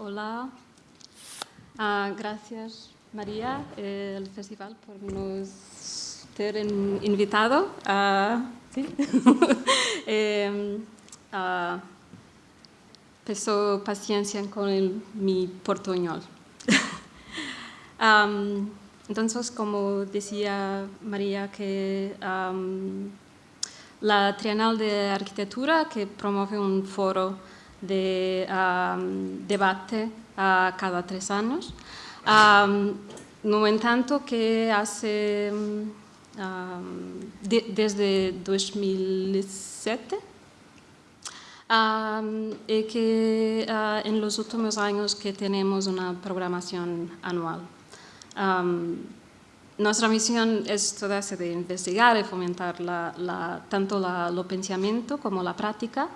Hola. Uh, gracias, María, el festival, por nos ter invitado. Uh, ¿sí? eh, peso paciencia con mi portuñol. entonces, como decía María, que la Trienal de Arquitectura, que promueve un foro de um, debate uh, cada tres años, um, no en tanto que hace de, desde 2007 Um, y que uh, en los últimos años que tenemos una programación anual. Um, nuestra misión es toda de investigar y fomentar la, la, tanto la, el pensamiento como la práctica,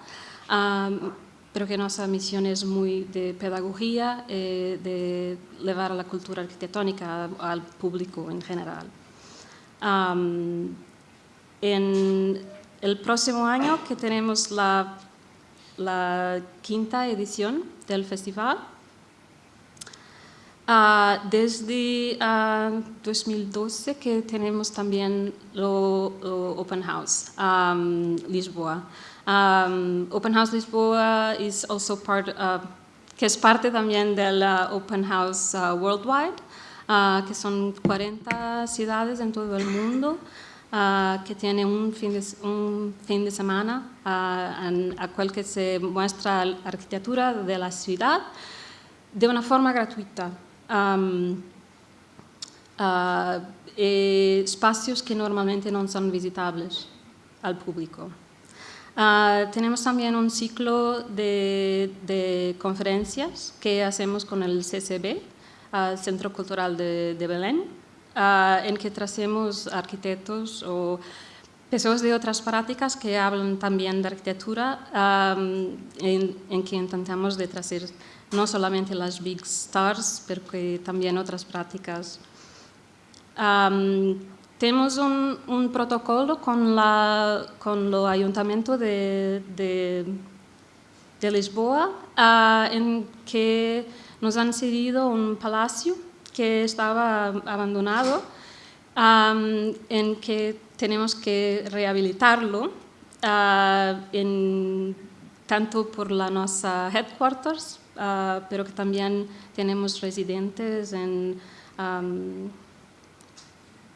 um, pero que nuestra misión es muy de pedagogía, eh, de llevar la cultura arquitectónica al público en general. en el próximo año que tenemos la la quinta edición del festival. Uh, desde uh, ah, 2012 que tenemos también lo Open House um, Lisboa. Um, Open House Lisboa is also part, uh, es parte también del Open House Worldwide, que son 40 ciudades en todo el mundo. Uh, que tiene un fin de, un fin de semana uh, en, a que se muestra la arquitectura de la ciudad de una forma gratuita. Um, uh, espacios que normalmente no son visitables al público. Tenemos también un ciclo de, de, conferencias que hacemos con el CCB, Centro Cultural de, de Belén, uh, en que tracemos arquitectos o personas de otras prácticas que hablan también de arquitectura, um, en, en, que intentamos de traer no solamente las big stars, pero que también otras prácticas. Um, tenemos un, un, protocolo con, la, con el Ayuntamiento de, de, Lisboa, uh, en que nos han cedido un palacio que estaba abandonado, en que tenemos que rehabilitarlo, uh, en, tanto por la nuestra headquarters, uh, pero que también tenemos residentes en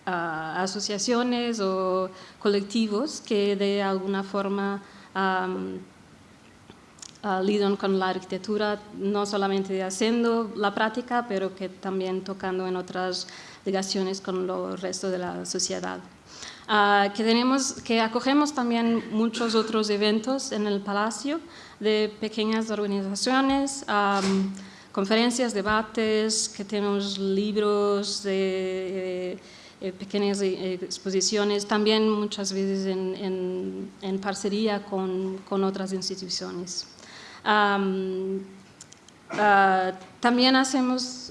asociaciones o colectivos que de alguna forma um, uh, lidian con la arquitectura, no solamente haciendo la práctica, pero que también tocando en otras ligaciones con el resto de la sociedad. Uh, que, tenemos, que acogemos también muchos otros eventos en el Palacio de pequeñas organizaciones, um, conferencias, debates, que tenemos libros de... Eh, pequeñas eh, exposiciones, también muchas veces en, en, en parcería con, con, otras instituciones. Uh, también hacemos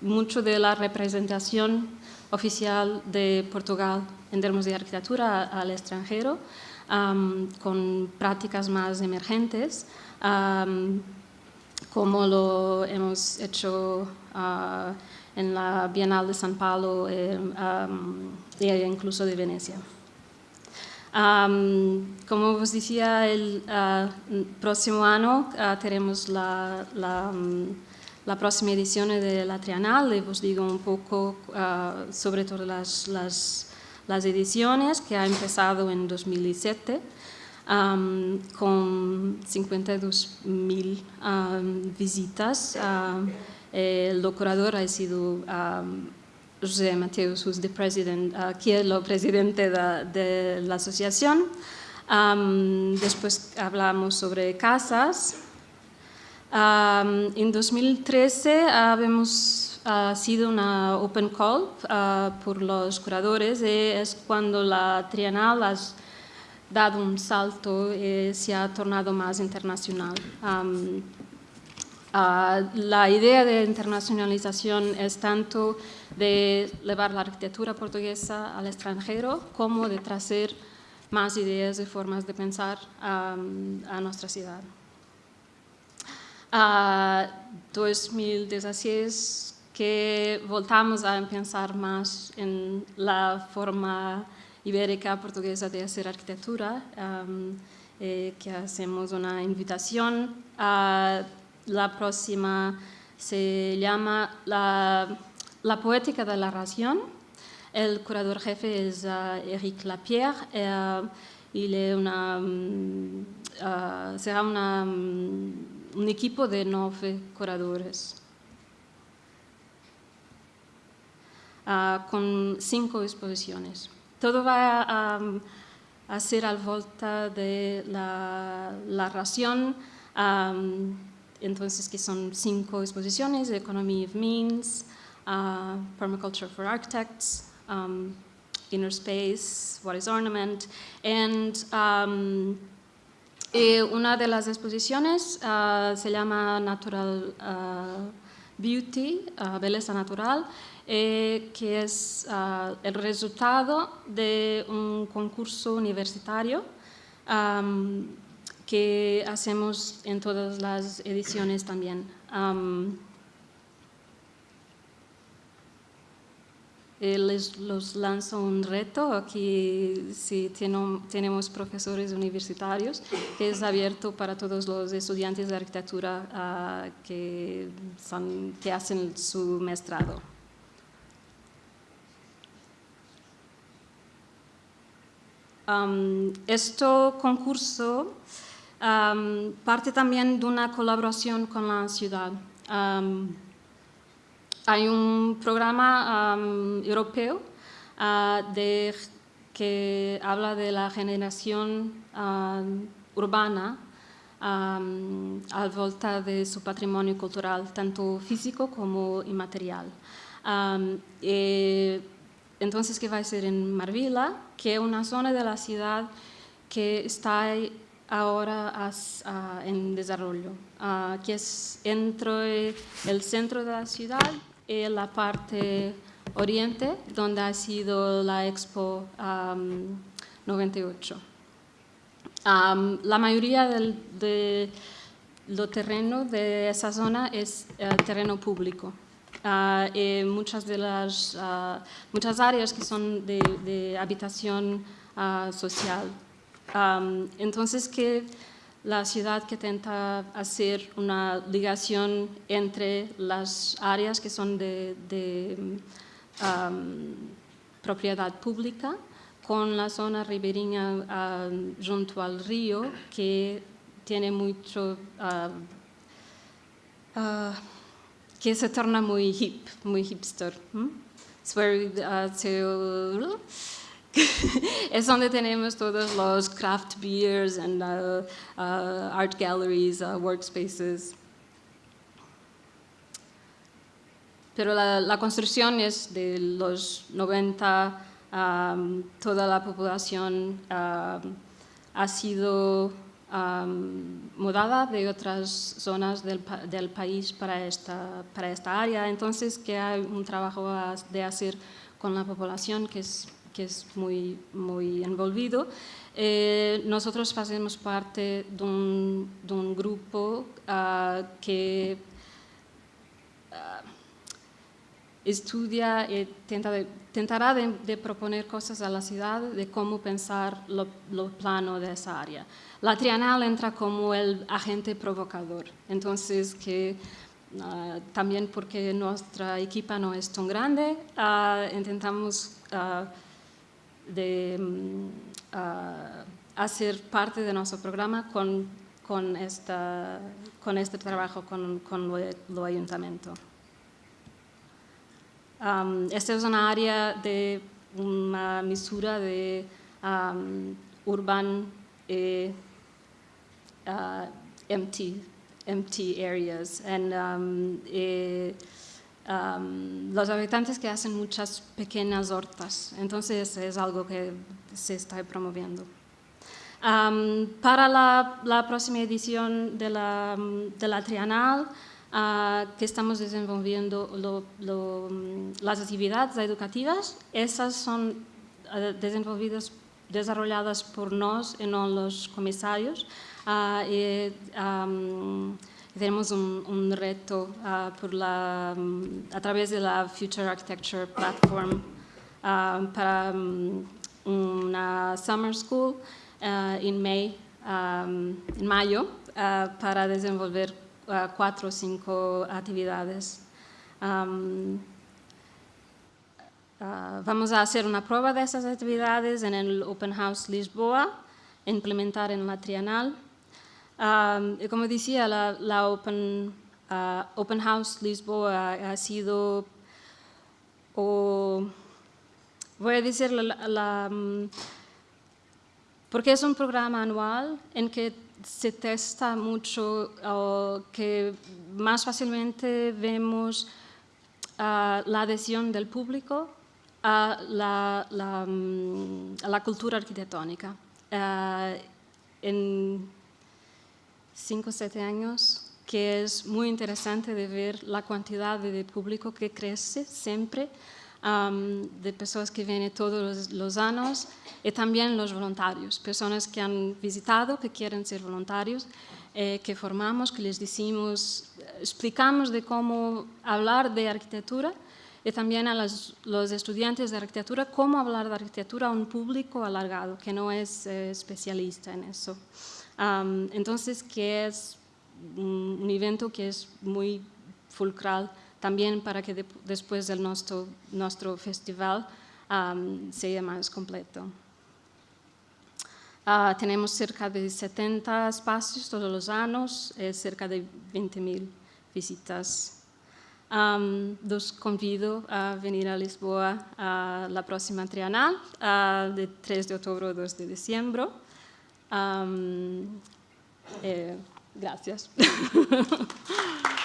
mucho de la representación oficial de Portugal en términos de arquitectura al extranjero, con prácticas más emergentes, como lo hemos hecho uh, en la Bienal de San Paulo eh, e incluso de Venecia como os decía, el uh, próximo año uh, tenemos la, la, um, la, próxima edición de la Trienal y os digo un poco uh, sobre todas las, las, las, ediciones que ha empezado en 2007 um, con 52.000 um, visitas. El decorador ha sido José Mateus, who's the president, uh, que es el presidente de, de la asociación. Um, después hablamos sobre casas. Um, en 2013 habíamos sido una open call uh, por los curadores y es cuando la Trienal ha dado un salto y se ha tornado más internacional. Um, Uh, la idea de internacionalización es tanto de llevar la arquitectura portuguesa al extranjero como de traer más ideas y formas de pensar um, a nuestra ciudad. a 2016 que voltamos a pensar más en la forma ibérica portuguesa de hacer arquitectura, eh, que hacemos una invitación. a la próxima se llama la, la poética de la ración. El curador jefe es Eric Lapierre eh, y mm, será una, mm, un equipo de nueve curadores. Ah, con cinco exposiciones. Todo va a, ser al volta de la ración, entonces que son cinco exposiciones, Economy of Means, uh, Permaculture for Architects, um, Inner Space, What is Ornament, and um, una de las exposiciones uh, se llama Natural uh, Beauty, Belleza Natural, eh, que es el resultado de un concurso universitario que hacemos en todas las ediciones también. les los lanzo un reto, aquí si tenemos profesores universitarios, que es abierto para todos los estudiantes de arquitectura ah, que, que hacen su maestrado. este concurso parte también de una colaboración con la ciudad. hay un programa europeo ah, de, que habla de la generación urbana al volta de su patrimonio cultural, tanto físico como inmaterial. Entonces, ¿qué va a ser en Marvila? Que es una zona de la ciudad que está ahora en desarrollo, que es entre el centro de la ciudad y la parte oriente, donde ha sido la Expo 98. la mayoría del, de lo terreno de esa zona es eh, terreno público. Ah, eh, muchas de las ah, muchas áreas que son de, habitación ah, entonces, que la ciudad que intenta hacer una ligación entre las áreas que son de, propiedad pública con la zona ribereña junto al río que tiene mucho que se torna muy hip, muy hipster. Es, uh, es donde tenemos todos los craft beers and uh, uh, art galleries, workspaces. Pero la, construcción es de los 90, um, toda la población um, ha sido mudada de otras zonas del, del, país para esta, para esta área. Entonces, que hay un trabajo de hacer con la población que es, que es muy, muy envolvido. Eh, nosotros hacemos parte de un, de un grupo uh, que uh, estudia y tenta de, tentará de, de, proponer cosas a la ciudad de cómo pensar lo, lo plano de esa área. La trienal entra como el agente provocador, entonces que ah, también porque nuestra equipa no es tan grande, ah, intentamos uh, de, mm, hacer parte de nuestro programa con, con, esta, con este trabajo con, con lo, ayuntamiento. esta es una área de una misura de um, urban eh, uh, empty, empty areas. And, um, eh, um, los habitantes que hacen muchas pequeñas hortas, entonces es algo que se está promoviendo. Um, para la, la, próxima edición de la, de la uh, que estamos desenvolviendo lo, lo, las actividades educativas, esas son uh, desenvolvidas, desarrolladas por nos y no los comisarios, y, tenemos un, reto la, mm, a través de la Future Architecture Platform para una summer school en, May, en mayo para desenvolver cuatro o cinco actividades. Ah, vamos a hacer una prueba de esas actividades en el Open House Lisboa, implementar en la. Y como decía, la, Open, ah, Open, House Lisboa ha sido, voy a decir, mm, porque es un programa anual en que se testa mucho, que más fácilmente vemos ah, la adhesión del público a la, mm, cultura arquitectónica. En cinco o siete años, que es muy interesante de ver la cantidad de público que crece siempre, de personas que vienen todos los, años y también los voluntarios, personas que han visitado, que quieren ser voluntarios, eh, que formamos, que les decimos, explicamos de cómo hablar de arquitectura y también a los, estudiantes de arquitectura cómo hablar de arquitectura a un público alargado que no es eh, especialista en eso. Entonces, que es un, evento que es muy fulcral también para que después del nuestro, nuestro festival sea más completo. Ah, tenemos cerca de 70 espacios todos los años, eh, cerca de 20.000 visitas Um, los convido a venir a Lisboa la próxima trienal, de 3 de octubre a 2 de diciembre. Um, eh, gracias.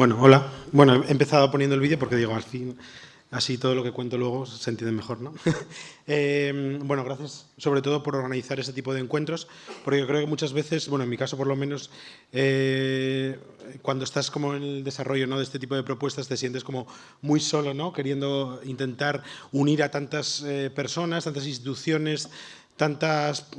Bueno, hola. Bueno, he empezado poniendo el vídeo porque digo, al fin así todo lo que cuento luego se entiende mejor. ¿no? eh, bueno, gracias sobre todo por organizar este tipo de encuentros, porque yo creo que muchas veces, bueno, en mi caso por lo menos, eh, cuando estás como en el desarrollo ¿no? de este tipo de propuestas te sientes como muy solo, ¿no? queriendo intentar unir a tantas eh, personas, tantas instituciones, tantas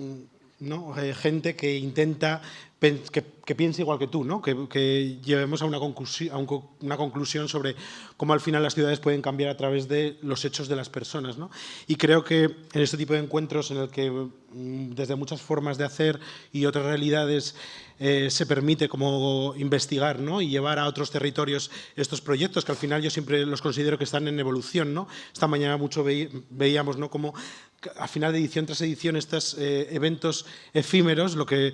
¿no? Eh, gente que intenta que, piense igual que tú, ¿no? que, llevemos a una, conclusión, sobre cómo al final las ciudades pueden cambiar a través de los hechos de las personas. ¿no? Y creo que en este tipo de encuentros en el que mm, desde muchas formas de hacer y otras realidades eh, se permite como investigar ¿no? y llevar a otros territorios estos proyectos que al final yo siempre los considero que están en evolución. ¿no? Esta mañana mucho veíamos ¿no? como al final de edición tras edición estos eh, eventos efímeros lo que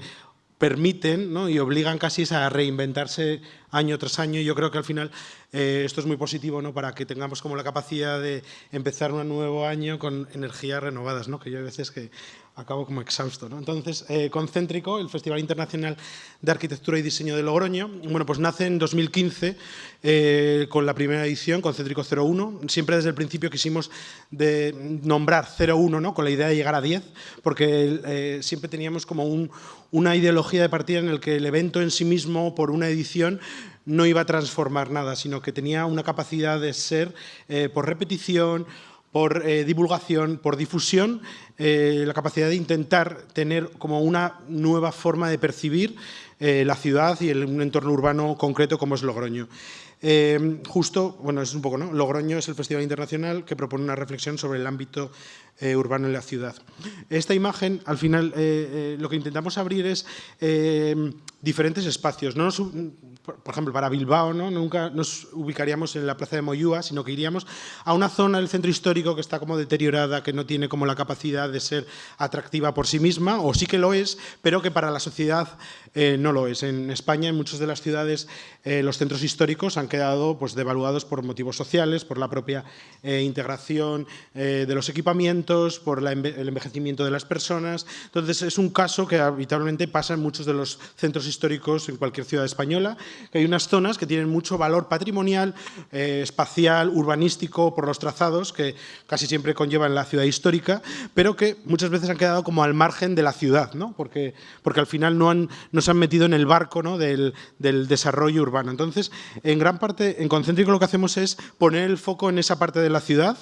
permiten y obligan casi a reinventarse año tras año. Yo creo que al final eh, esto es muy positivo ¿no? para que tengamos como la capacidad de empezar un nuevo año con energías renovadas, ¿no? que yo hay veces que acabo como exhausto. ¿no? Entonces, eh, Concéntrico, el Festival Internacional de Arquitectura y Diseño de Logroño, bueno, pues nace en 2015 eh, con la primera edición, Concéntrico 01. Siempre desde el principio quisimos de nombrar 01, ¿no? con la idea de llegar a 10, porque siempre teníamos como un, una ideología de partida en el que el evento en sí mismo, por una edición, no iba a transformar nada, sino que tenía una capacidad de ser eh, por repetición, por eh, divulgación, por difusión, eh, la capacidad de intentar tener como una nueva forma de percibir la ciudad y el, un entorno urbano concreto como es Logroño. Justo, bueno, es un poco, ¿no? Logroño es el festival internacional que propone una reflexión sobre el ámbito eh, urbano en la ciudad. Esta imagen, al final, eh, eh lo que intentamos abrir es diferentes espacios. No por ejemplo, para Bilbao, ¿no? nunca nos ubicaríamos en la plaza de Moyúa, sino que iríamos a una zona del centro histórico que está como deteriorada, que no tiene como la capacidad de ser atractiva por sí misma, o sí que lo es, pero que para la sociedad no lo es. En España, en muchas de las ciudades, los centros históricos han quedado pues, devaluados por motivos sociales, por la propia integración de los equipamientos, por la, el envejecimiento de las personas. Entonces, es un caso que habitualmente pasa en muchos de los centros históricos en cualquier ciudad española, que hay unas zonas que tienen mucho valor patrimonial, eh, espacial, urbanístico, por los trazados, que casi siempre conllevan la ciudad histórica, pero que muchas veces han quedado como al margen de la ciudad, ¿no? porque, porque al final no, han, no se han metido en el barco ¿no? del, del desarrollo urbano. Entonces, en gran parte, en Concéntrico lo que hacemos es poner el foco en esa parte de la ciudad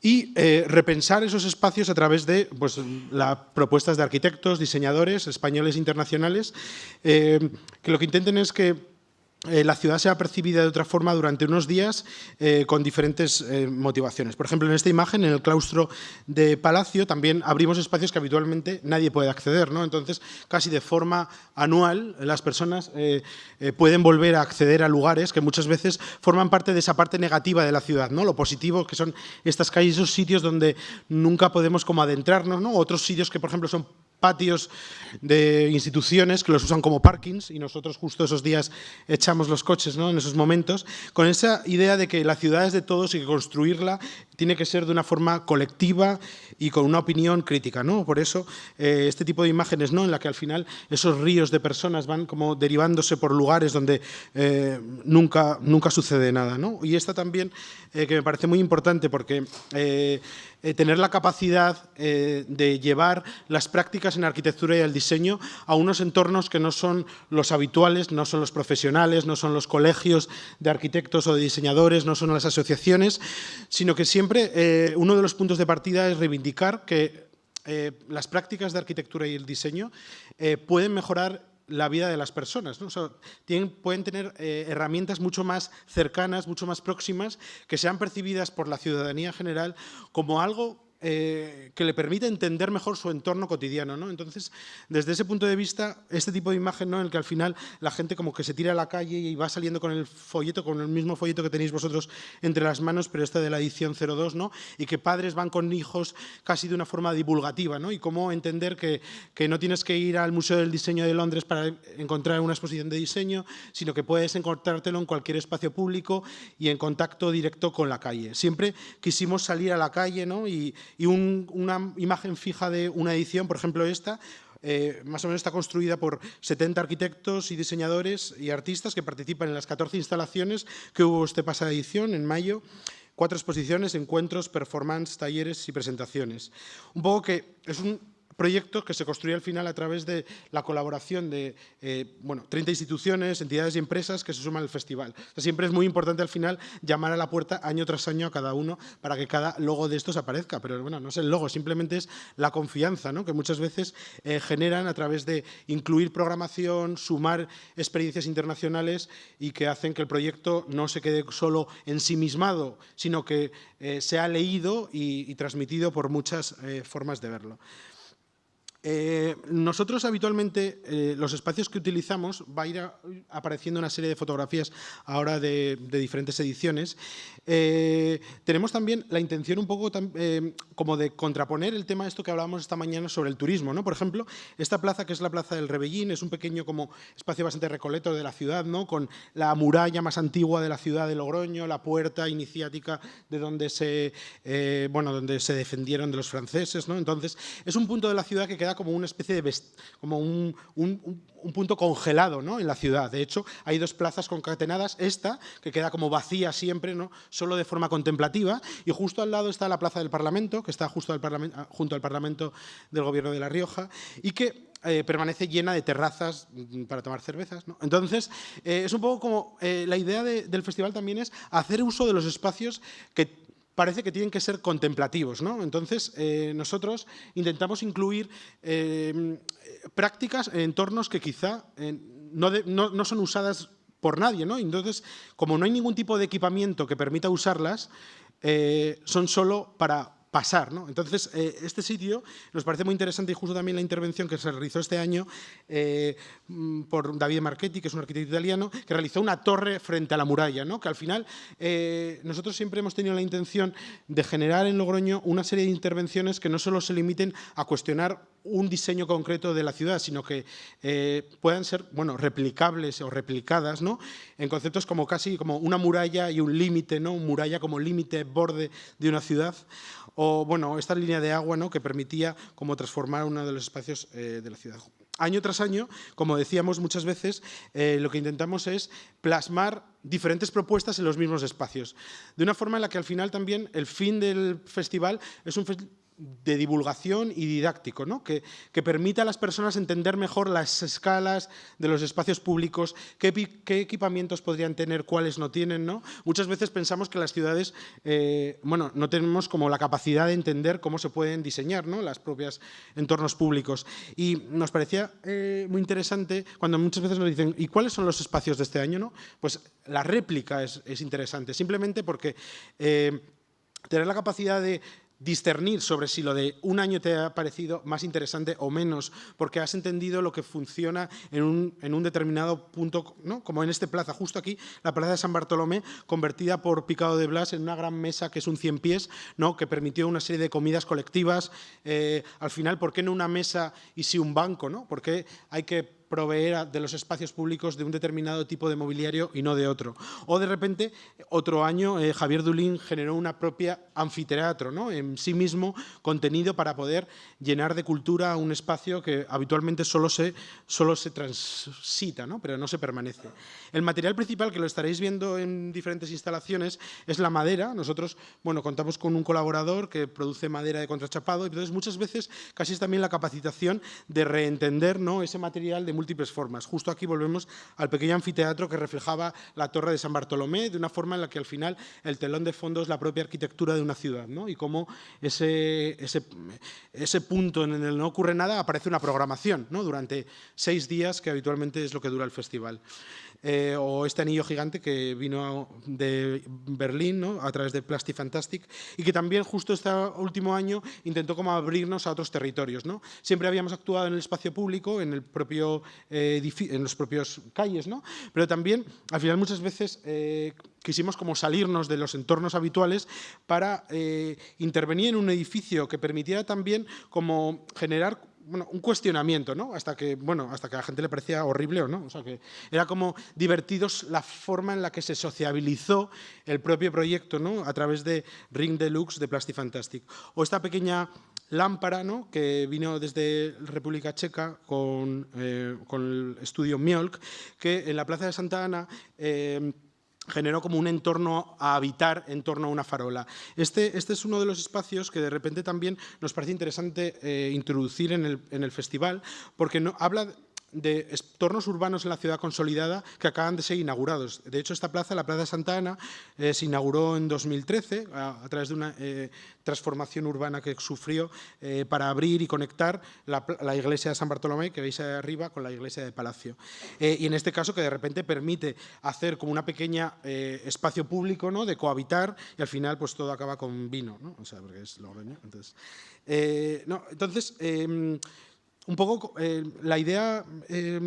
y eh, repensar esos espacios a través de pues, propuestas de arquitectos, diseñadores españoles e internacionales, eh, que lo que intenten es que eh, la ciudad sea percibida de otra forma durante unos días eh, con diferentes eh, motivaciones. Por ejemplo, en esta imagen, en el claustro de Palacio, también abrimos espacios que habitualmente nadie puede acceder. ¿no? Entonces, casi de forma anual, las personas pueden volver a acceder a lugares que muchas veces forman parte de esa parte negativa de la ciudad. ¿no? Lo positivo que son estas calles, esos sitios donde nunca podemos como adentrarnos, ¿no? otros sitios que, por ejemplo, son patios de instituciones que los usan como parkings y nosotros justo esos días echamos los coches ¿no? en esos momentos, con esa idea de que la ciudad es de todos y que construirla tiene que ser de una forma colectiva y con una opinión crítica. ¿no? Por eso eh, este tipo de imágenes ¿no? en la que al final esos ríos de personas van como derivándose por lugares donde eh, nunca, nunca sucede nada. ¿no? Y esta también eh, que me parece muy importante porque eh, eh, tener la capacidad eh, de llevar las prácticas en arquitectura y el diseño a unos entornos que no son los habituales, no son los profesionales, no son los colegios de arquitectos o de diseñadores, no son las asociaciones, sino que siempre eh, uno de los puntos de partida es reivindicar que eh, las prácticas de arquitectura y el diseño eh, pueden mejorar la vida de las personas. pueden tener herramientas mucho más cercanas, mucho más próximas, que sean percibidas por la ciudadanía general como algo eh, que le permite entender mejor su entorno cotidiano. ¿no? Entonces, desde ese punto de vista, este tipo de imagen ¿no? en el que al final la gente como que se tira a la calle y va saliendo con el folleto, con el mismo folleto que tenéis vosotros entre las manos, pero este de la edición 02, ¿no? y que padres van con hijos casi de una forma divulgativa, ¿no? y cómo entender que, que no tienes que ir al Museo del Diseño de Londres para encontrar una exposición de diseño, sino que puedes encontrártelo en cualquier espacio público y en contacto directo con la calle. Siempre quisimos salir a la calle ¿no? y, y un, una imagen fija de una edición, por ejemplo esta, eh, más o menos está construida por 70 arquitectos y diseñadores y artistas que participan en las 14 instalaciones que hubo esta pasada edición, en mayo, cuatro exposiciones, encuentros, performance, talleres y presentaciones. Un poco que es un proyecto que se construye al final a través de la colaboración de eh, bueno, 30 instituciones, entidades y empresas que se suman al festival. siempre es muy importante al final llamar a la puerta año tras año a cada uno para que cada logo de estos aparezca. Pero bueno, no es el logo, simplemente es la confianza ¿no? que muchas veces eh, generan a través de incluir programación, sumar experiencias internacionales y que hacen que el proyecto no se quede solo ensimismado, sino que eh, sea leído y, transmitido por muchas formas de verlo. Eh, nosotros habitualmente eh, los espacios que utilizamos va a ir apareciendo una serie de fotografías ahora de, diferentes ediciones. Eh, tenemos también la intención un poco como de contraponer el tema de esto que hablábamos esta mañana sobre el turismo. ¿no? Por ejemplo, esta plaza que es la Plaza del Rebellín es un pequeño como espacio bastante recoleto de la ciudad, ¿no? con la muralla más antigua de la ciudad de Logroño, la puerta iniciática de donde se, bueno, donde se defendieron de los franceses. ¿no? Entonces, es un punto de la ciudad que queda como una especie de como un, punto congelado ¿no? en la ciudad. De hecho, hay dos plazas concatenadas, esta, que queda como vacía siempre, ¿no? solo de forma contemplativa, y justo al lado está la Plaza del Parlamento, que está justo al parlamento, junto al Parlamento del Gobierno de La Rioja, y que eh, permanece llena de terrazas mm, para tomar cervezas. Entonces, eh, es un poco como eh, la idea del festival también es hacer uso de los espacios que parece que tienen que ser contemplativos. ¿no? Entonces, eh, nosotros intentamos incluir eh, prácticas en entornos que quizá eh, no, son usadas por nadie. ¿no? Entonces, como no hay ningún tipo de equipamiento que permita usarlas, son solo para pasar. ¿no? Entonces, eh, este sitio nos parece muy interesante y justo también la intervención que se realizó este año eh, mm, por David Marchetti, que es un arquitecto italiano, que realizó una torre frente a la muralla, ¿no? que al final eh, nosotros siempre hemos tenido la intención de generar en Logroño una serie de intervenciones que no solo se limiten a cuestionar un diseño concreto de la ciudad, sino que puedan ser bueno, replicables o replicadas ¿no? en conceptos como casi como una muralla y un límite, ¿no? muralla como límite, borde de una ciudad, o bueno, esta línea de agua ¿no? que permitía como transformar uno de los espacios eh, de la ciudad. Año tras año, como decíamos muchas veces, eh, lo que intentamos es plasmar diferentes propuestas en los mismos espacios, de una forma en la que al final también el fin del festival es un de divulgación y didáctico, ¿no? que, que, permita a las personas entender mejor las escalas de los espacios públicos, qué, qué equipamientos podrían tener, cuáles no tienen. ¿no? Muchas veces pensamos que las ciudades eh, bueno, no tenemos como la capacidad de entender cómo se pueden diseñar ¿no? las propias entornos públicos. Y nos parecía eh, muy interesante cuando muchas veces nos dicen ¿y cuáles son los espacios de este año? ¿no? Pues la réplica es, es interesante, simplemente porque eh, tener la capacidad de discernir sobre si lo de un año te ha parecido más interesante o menos, porque has entendido lo que funciona en un, determinado punto, ¿no? como en este plaza, justo aquí, la plaza de San Bartolomé, convertida por Picado de Blas en una gran mesa que es un 100 pies, ¿no? que permitió una serie de comidas colectivas. Eh, al final, ¿por qué no una mesa y sí un banco? ¿no? ¿Por qué hay que proveer de los espacios públicos de un determinado tipo de mobiliario y no de otro. O de repente, otro año, eh, Javier Dulín generó una propia anfiteatro, ¿no? en sí mismo contenido para poder llenar de cultura un espacio que habitualmente solo se, solo se transita, ¿no? pero no se permanece. El material principal, que lo estaréis viendo en diferentes instalaciones, es la madera. Nosotros bueno, contamos con un colaborador que produce madera de contrachapado y entonces muchas veces casi es también la capacitación de reentender ¿no? ese material de múltiples formas. Justo aquí volvemos al pequeño anfiteatro que reflejaba la torre de San Bartolomé, de una forma en la que al final el telón de fondo es la propia arquitectura de una ciudad, ¿no? y cómo ese, ese, ese punto en el que no ocurre nada aparece una programación ¿no? durante seis días, que habitualmente es lo que dura el festival. Eh, o este anillo gigante que vino de Berlín ¿no? a través de Plastic Fantastic y que también justo este último año intentó como abrirnos a otros territorios. ¿no? Siempre habíamos actuado en el espacio público, en, el propio, eh, en los propios calles, ¿no? pero también al final muchas veces eh, quisimos como salirnos de los entornos habituales para intervenir en un edificio que permitiera también como generar bueno, un cuestionamiento, ¿no? Hasta que, bueno, hasta que a la gente le parecía horrible o no. O sea, que era como divertidos la forma en la que se sociabilizó el propio proyecto, ¿no? A través de Ring Deluxe de Plastic Fantastic. O esta pequeña lámpara, ¿no? Que vino desde República Checa con, eh, con el estudio Miolk, que en la Plaza de Santa Ana... Eh, generó como un entorno a habitar en torno a una farola. Este, este es uno de los espacios que de repente también nos parece interesante eh, introducir en el, en el, festival, porque no, habla de entornos urbanos en la ciudad consolidada que acaban de ser inaugurados. De hecho, esta plaza, la Plaza Santa Ana, eh, se inauguró en 2013 a, a través de una eh, transformación urbana que sufrió eh, para abrir y conectar la, la, iglesia de San Bartolomé, que veis ahí arriba, con la iglesia de Palacio. Eh, y en este caso que de repente permite hacer como una pequeña eh, espacio público ¿no? de cohabitar y al final pues todo acaba con vino, ¿no? o sea, porque es. Entonces, no, entonces em, un poco eh, la idea, eh,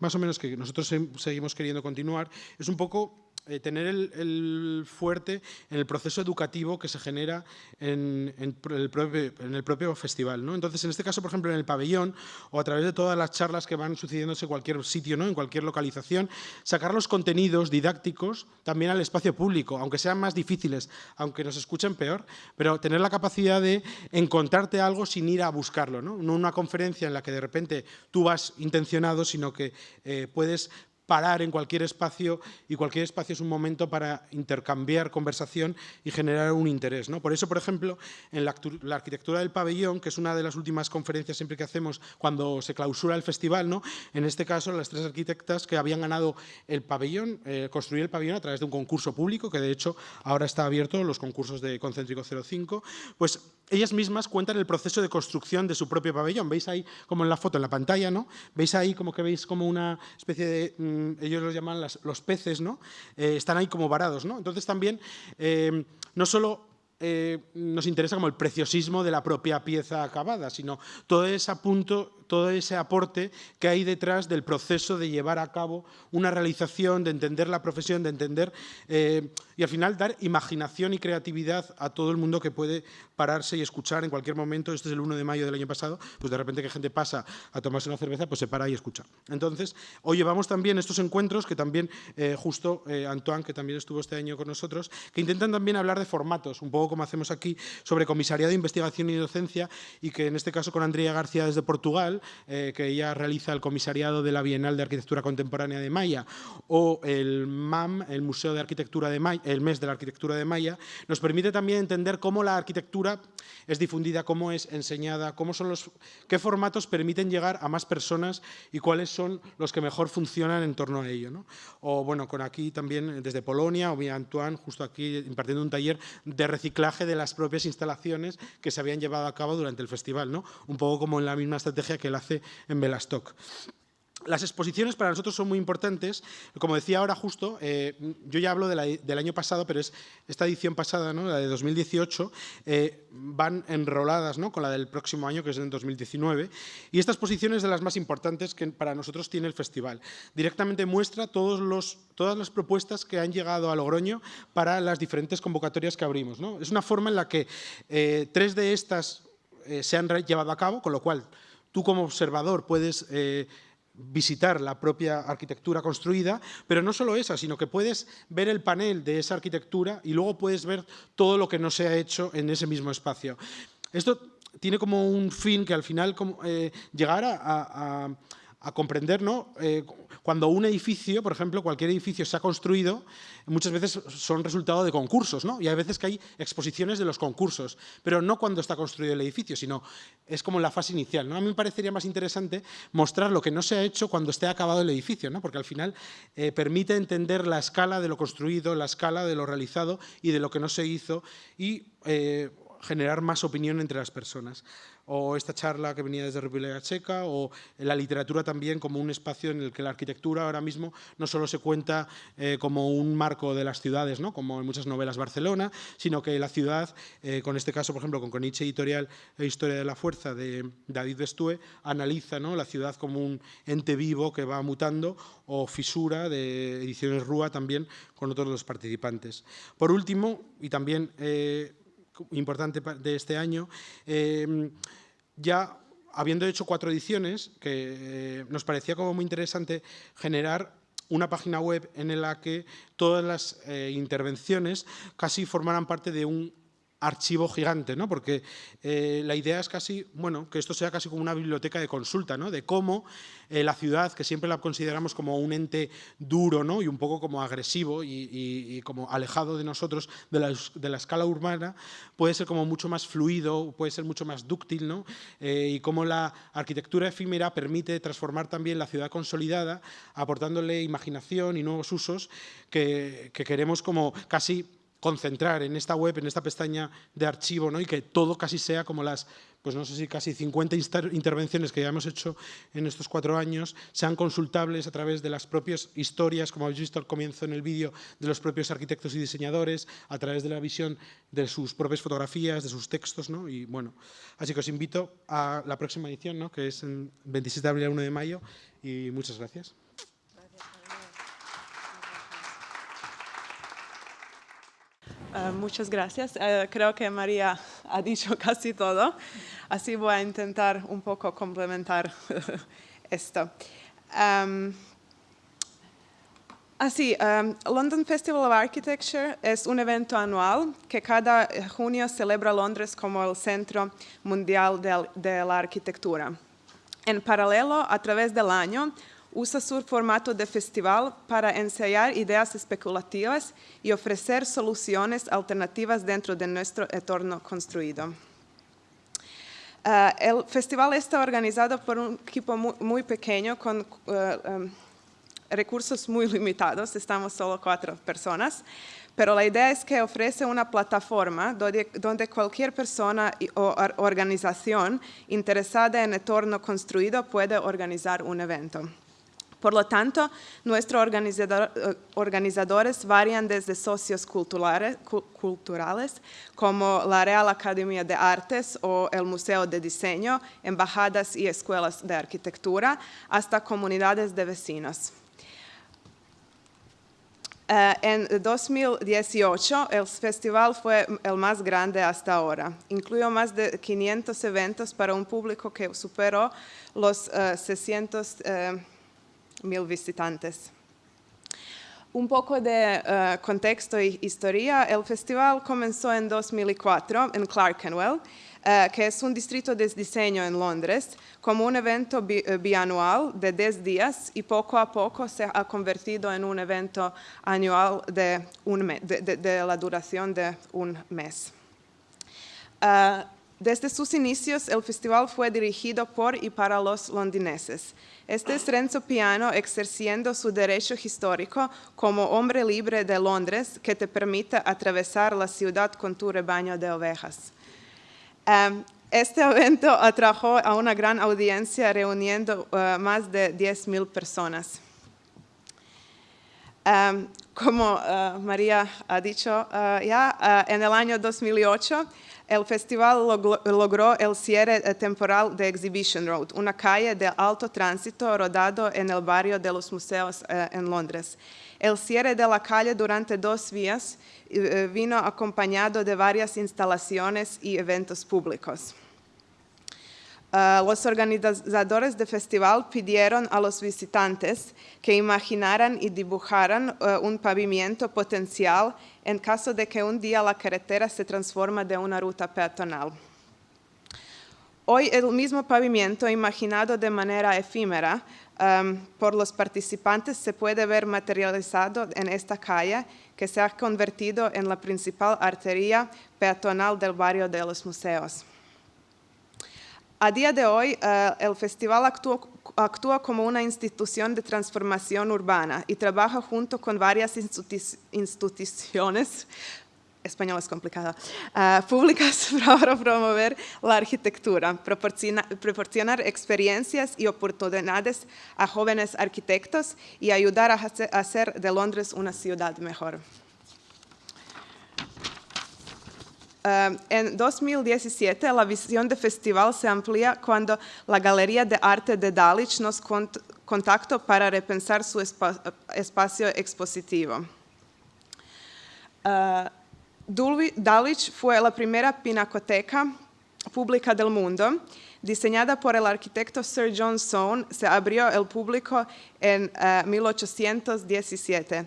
más o menos que nosotros seguimos queriendo continuar, es un poco eh, tener el, fuerte en el proceso educativo que se genera en, en, el, propio, en el, propio, festival. ¿no? Entonces, en este caso, por ejemplo, en el pabellón o a través de todas las charlas que van sucediéndose en cualquier sitio, ¿no? en cualquier localización, sacar los contenidos didácticos también al espacio público, aunque sean más difíciles, aunque nos escuchen peor, pero tener la capacidad de encontrarte algo sin ir a buscarlo. No, no una conferencia en la que de repente tú vas intencionado, sino que eh, puedes parar en cualquier espacio y cualquier espacio es un momento para intercambiar conversación y generar un interés. ¿no? Por eso, por ejemplo, en la, arquitectura del pabellón, que es una de las últimas conferencias siempre que hacemos cuando se clausura el festival, ¿no? en este caso las tres arquitectas que habían ganado el pabellón, eh, construir el pabellón a través de un concurso público, que de hecho ahora está abierto, los concursos de Concéntrico 05, pues ellas mismas cuentan el proceso de construcción de su propio pabellón. Veis ahí como en la foto, en la pantalla, ¿no? Veis ahí como que veis como una especie de... Mm, ellos los llaman los peces, ¿no? Eh, están ahí como varados, ¿no? Entonces también, eh, no solo eh, nos interesa como el preciosismo de la propia pieza acabada, sino todo ese, punto, todo ese aporte que hay detrás del proceso de llevar a cabo una realización, de entender la profesión, de entender eh, y al final dar imaginación y creatividad a todo el mundo que puede pararse y escuchar en cualquier momento. Este es el 1 de mayo del año pasado, pues de repente que gente pasa a tomarse una cerveza, pues se para y escucha. Entonces, hoy llevamos también estos encuentros que también eh, justo eh, Antoine, que también estuvo este año con nosotros, que intentan también hablar de formatos, un poco como hacemos aquí, sobre comisariado de investigación y docencia, y que en este caso con Andrea García desde Portugal, eh, que ella realiza el comisariado de la Bienal de Arquitectura Contemporánea de Maya, o el MAM, el Museo de Arquitectura de Maya, el mes de la Arquitectura de Maya, nos permite también entender cómo la arquitectura es difundida, cómo es enseñada, cómo son los, qué formatos permiten llegar a más personas y cuáles son los que mejor funcionan en torno a ello. ¿no? O bueno, con aquí también desde Polonia, o bien Antoine, justo aquí impartiendo un taller de reciclaje de las propias instalaciones que se habían llevado a cabo durante el festival, ¿no? un poco como en la misma estrategia que él hace en Belastock. Las exposiciones para nosotros son muy importantes. Como decía ahora justo, eh, yo ya hablo del año pasado, pero es esta edición pasada, la de 2018, eh, van enroladas ¿no? con la del próximo año, que es en 2019. Y esta exposición es de las más importantes que para nosotros tiene el festival. Directamente muestra todas las propuestas que han llegado a Logroño para las diferentes convocatorias que abrimos. ¿no? Es una forma en la que eh, tres de estas se han llevado a cabo, con lo cual tú como observador puedes eh, visitar la propia arquitectura construida, pero no solo esa, sino que puedes ver el panel de esa arquitectura y luego puedes ver todo lo que no se ha hecho en ese mismo espacio. Esto tiene como un fin que al final eh, llegar a comprender, ¿no? Eh, cuando un edificio, por ejemplo, cualquier edificio se ha construido, muchas veces son resultado de concursos, ¿no? Y hay veces que hay exposiciones de los concursos, pero no cuando está construido el edificio, sino es como la fase inicial, ¿no? A mí me parecería más interesante mostrar lo que no se ha hecho cuando esté acabado el edificio, ¿no? Porque al final eh, permite entender la escala de lo construido, la escala de lo realizado y de lo que no se hizo y eh, generar más opinión entre las personas o esta charla que venía desde República Checa, o la literatura también como un espacio en el que la arquitectura ahora mismo no solo se cuenta eh, como un marco de las ciudades, ¿no? como en muchas novelas Barcelona, sino que la ciudad, eh, con este caso, por ejemplo, con Coniche Editorial e Historia de la Fuerza de David Bestue, analiza ¿no? la ciudad como un ente vivo que va mutando, o Fisura de Ediciones Rúa también con otros los participantes. Por último, y también eh, importante de este año, eh, ya habiendo hecho cuatro ediciones, que eh, nos parecía como muy interesante generar una página web en la que todas las eh, intervenciones casi formaran parte de un archivo gigante, ¿no? porque eh, la idea es casi, bueno, que esto sea casi como una biblioteca de consulta, ¿no? de cómo eh, la ciudad, que siempre la consideramos como un ente duro ¿no? y un poco como agresivo y, como alejado de nosotros, de la, escala urbana, puede ser como mucho más fluido, puede ser mucho más dúctil, ¿no? Eh, y cómo la arquitectura efímera permite transformar también la ciudad consolidada, aportándole imaginación y nuevos usos que, que queremos como casi concentrar en esta web, en esta pestaña de archivo, ¿no? y que todo casi sea como las, pues no sé si casi 50 intervenciones que ya hemos hecho en estos cuatro años, sean consultables a través de las propias historias, como habéis visto al comienzo en el vídeo, de los propios arquitectos y diseñadores, a través de la visión de sus propias fotografías, de sus textos, ¿no? y bueno, así que os invito a la próxima edición, ¿no? que es en 27 de abril a 1 de mayo, y muchas gracias. Eh, muchas gracias. Eh, creo que María ha dicho casi todo, así voy a intentar un poco complementar esto. Así, um, London Festival of Architecture es un evento anual que cada junio celebra Londres como el centro mundial de la arquitectura. En paralelo, a través del año, usa su formato de festival para ensayar ideas especulativas y ofrecer soluciones alternativas dentro de nuestro entorno construido. Eh, el festival está organizado por un equipo muy, pequeño con eh, em, recursos muy limitados, estamos solo cuatro personas, pero la idea es que ofrece una plataforma donde, donde cualquier persona o organización interesada en entorno construido puede organizar un evento. Por lo tanto, nuestros eh, organizadores varían desde socios culturales, como la Real Academia de Artes o el Museo de Diseño, embajadas y escuelas de arquitectura, hasta comunidades de vecinos. Eh, en 2018, el festival fue el más grande hasta ahora. Incluyó más de 500 eventos para un público que superó los 600 eh, mil visitantes. Un poco de uh, contexto y historia, el festival comenzó en 2004 en Clerkenwell, uh, que es un distrito de diseño en Londres, como un evento bi uh, bianual de 10 días y poco a poco se ha convertido en un evento anual de, un de, de la duración de un mes. Desde sus inicios, el festival fue dirigido por y para los londineses. Este es Renzo Piano ejerciendo su derecho histórico como hombre libre de Londres que te permite atravesar la ciudad con tu rebaño de ovejas. Em, este evento atrajo a una gran audiencia reuniendo uh, más de 10.000 personas. Em, como uh, María ha dicho uh, ya, en el año 2008, el festival logró el cierre temporal de Exhibition Road, una calle de alto tránsito rodado en el barrio de los museos eh, en Londres. El cierre de la calle durante dos días eh, vino acompañado de varias instalaciones y eventos públicos. Los organizadores del festival pidieron a los visitantes que imaginaran y dibujaran un pavimento potencial en caso de que un día la carretera se transforme de una ruta peatonal. Hoy el mismo pavimento imaginado de manera efímera um, por los participantes se puede ver materializado en esta calle que se ha convertido en la principal arteria peatonal del barrio de los museos. A día de hoy, eh, el festival actúa, como una institución de transformación urbana y trabaja junto con varias instituciones español es eh, públicas para promover la arquitectura, proporcionar experiencias y oportunidades a jóvenes arquitectos y ayudar a hacer de Londres una ciudad mejor. Eh, en 2017 la visión del festival se amplía cuando la Galería de Arte de Dalitch nos contactó para repensar su espacio expositivo. Uh, Dalitch fue la primera pinacoteca pública del mundo. Diseñada por el arquitecto Sir John Soane, se abrió al público en 1817.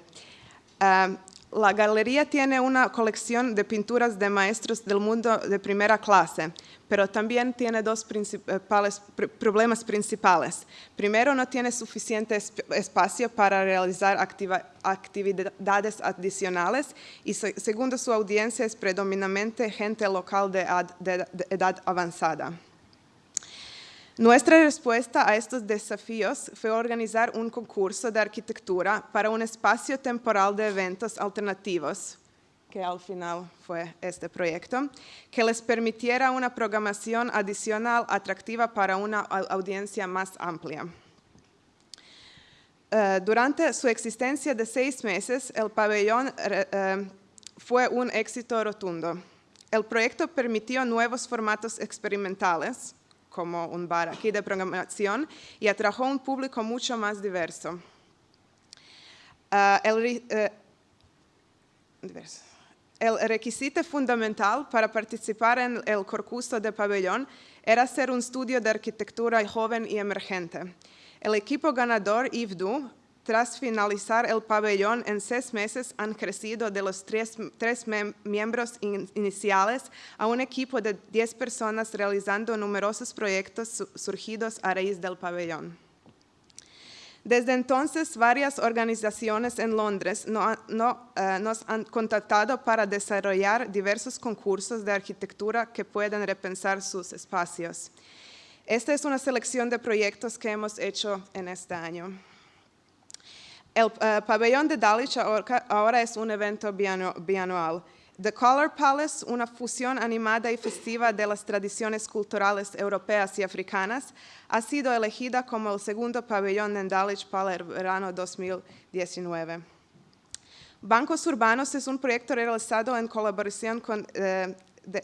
La galería tiene una colección de pinturas de maestros del mundo de primera clase, pero también tiene dos principales, problemas principales. Primero, no tiene suficiente espacio para realizar actividades adicionales y segundo, su audiencia es predominantemente gente local de edad avanzada. Nuestra respuesta a estos desafíos fue organizar un concurso de arquitectura para un espacio temporal de eventos alternativos, que al final fue este proyecto, que les permitiera una programación adicional atractiva para una audiencia más amplia. Eh, durante su existencia de seis meses, el pabellón eh, fue un éxito rotundo. El proyecto permitió nuevos formatos experimentales, como un bar aquí de programación y atrajo un público mucho más diverso. Ah, eh, el, requisito fundamental para participar en el concurso de pabellón era ser un estudio de arquitectura joven y emergente. El equipo ganador, IVDU, tras finalizar el pabellón en seis meses han crecido de los tres, miembros iniciales a un equipo de diez personas realizando numerosos proyectos surgidos a raíz del pabellón. Desde entonces, varias organizaciones en Londres eh, nos han contactado para desarrollar diversos concursos de arquitectura que puedan repensar sus espacios. Esta es una selección de proyectos que hemos hecho en este año. El uh, pabellón de Dulwich ahora es un evento bianual. The Color Palace, una fusión animada y festiva de las tradiciones culturales europeas y africanas, ha sido elegida como el segundo pabellón en Dulwich para el verano 2019. Bancos Urbanos es un proyecto realizado en colaboración con eh,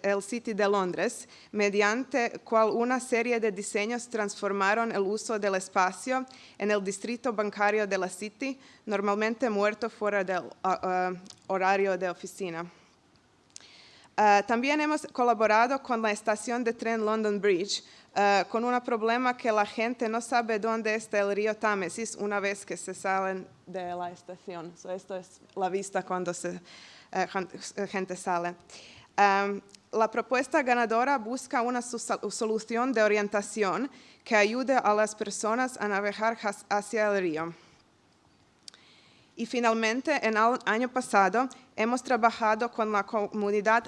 el City de Londres, mediante cual una serie de diseños transformaron el uso del espacio en el distrito bancario de la City, normalmente muerto fuera del horario de oficina. Ah, también hemos colaborado con la estación de tren London Bridge, ah, con un problema que la gente no sabe dónde está el río Támesis una vez que se salen de la estación. esto es la vista cuando se, eh, gente sale la propuesta ganadora busca una solución de orientación que ayude a las personas a navegar hacia el río. Y finalmente, en el año pasado, hemos trabajado con la comunidad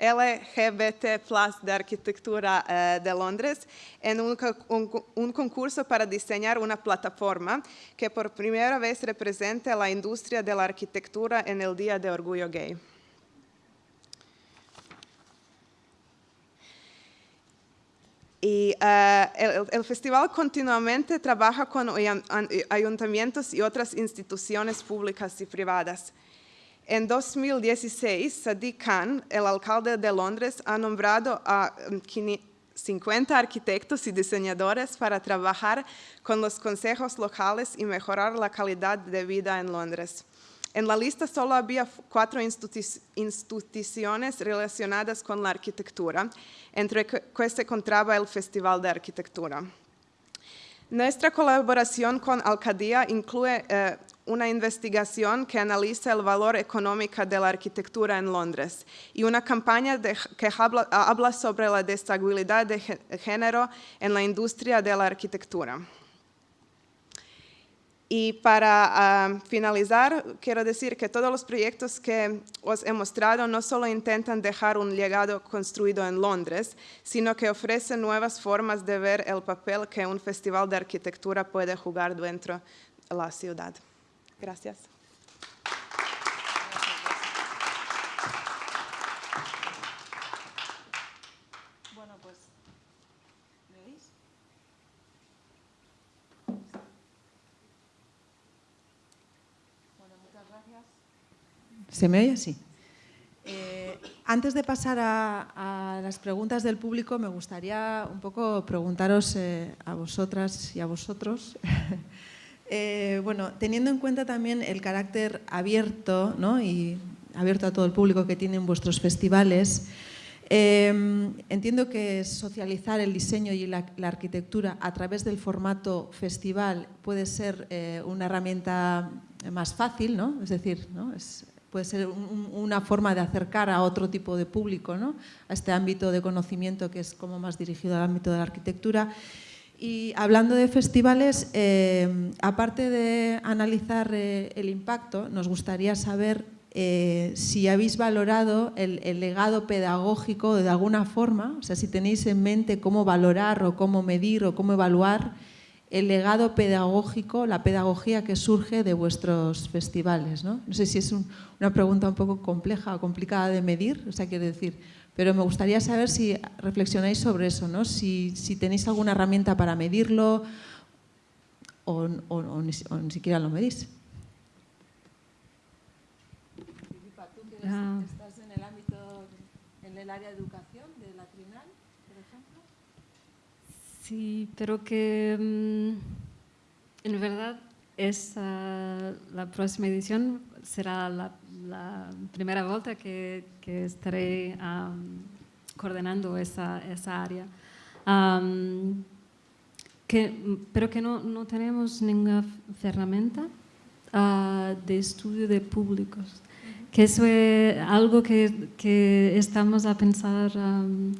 LGBT de Arquitectura eh, de Londres en un, concurso para diseñar una plataforma que por primera vez represente la industria de la arquitectura en el Día de Orgullo Gay. Y eh, el, festival continuamente trabaja con ayuntamientos y otras instituciones públicas y privadas. En 2016, Sadiq Khan, el alcalde de Londres, ha nombrado a 50 um, arquitectos y diseñadores para trabajar con los consejos locales y mejorar la calidad de vida en Londres. En la lista solo había cuatro instituciones relacionadas con la arquitectura, entre que se encontraba el Festival de Arquitectura. Nuestra colaboración con Alcaldía incluye eh, una investigación que analiza el valor económico de la arquitectura en Londres y una campaña que habla sobre la destabilidad de género en la industria de la arquitectura. Y para ah, finalizar, quiero decir que todos los proyectos que os he mostrado no solo intentan dejar un legado construido en Londres, sino que ofrecen nuevas formas de ver el papel que un festival de arquitectura puede jugar dentro de la ciudad. Gracias. ¿Se me oye? así? Eh, antes de pasar a, las preguntas del público, me gustaría un poco preguntaros eh, a vosotras y a vosotros. Eh, bueno, teniendo en cuenta también el carácter abierto ¿no? y abierto a todo el público que tienen vuestros festivales, Eh, entiendo que socializar el diseño y la, arquitectura a través del formato festival puede ser una herramienta más fácil, ¿no? es decir, ¿no? Puede ser un, una forma de acercar a otro tipo de público, ¿no? a este ámbito de conocimiento que es como más dirigido al ámbito de la arquitectura. Y hablando de festivales, eh, aparte de analizar eh, el impacto, nos gustaría saber eh, si habéis valorado el, el, legado pedagógico de alguna forma, o sea, si tenéis en mente cómo valorar o cómo medir o cómo evaluar el legado pedagógico, la pedagogía que surge de vuestros festivales. No, no sé si es un, una pregunta un poco compleja o complicada de medir, o sea, quiero decir, pero me gustaría saber si reflexionáis sobre eso, ¿no? si, si tenéis alguna herramienta para medirlo o, o, o, ni, o ni siquiera lo medís. Ah. ¿Estás en el ámbito, en el área de educación de la Trinal, por ejemplo? Sí, pero que mm, en verdad esa, la próxima edición será la, la primera vuelta que, que estaré um, coordinando esa, esa área. Um, que, pero que no, no tenemos ninguna herramienta uh, de estudio de públicos que eso es algo que, que estamos a pensar, um,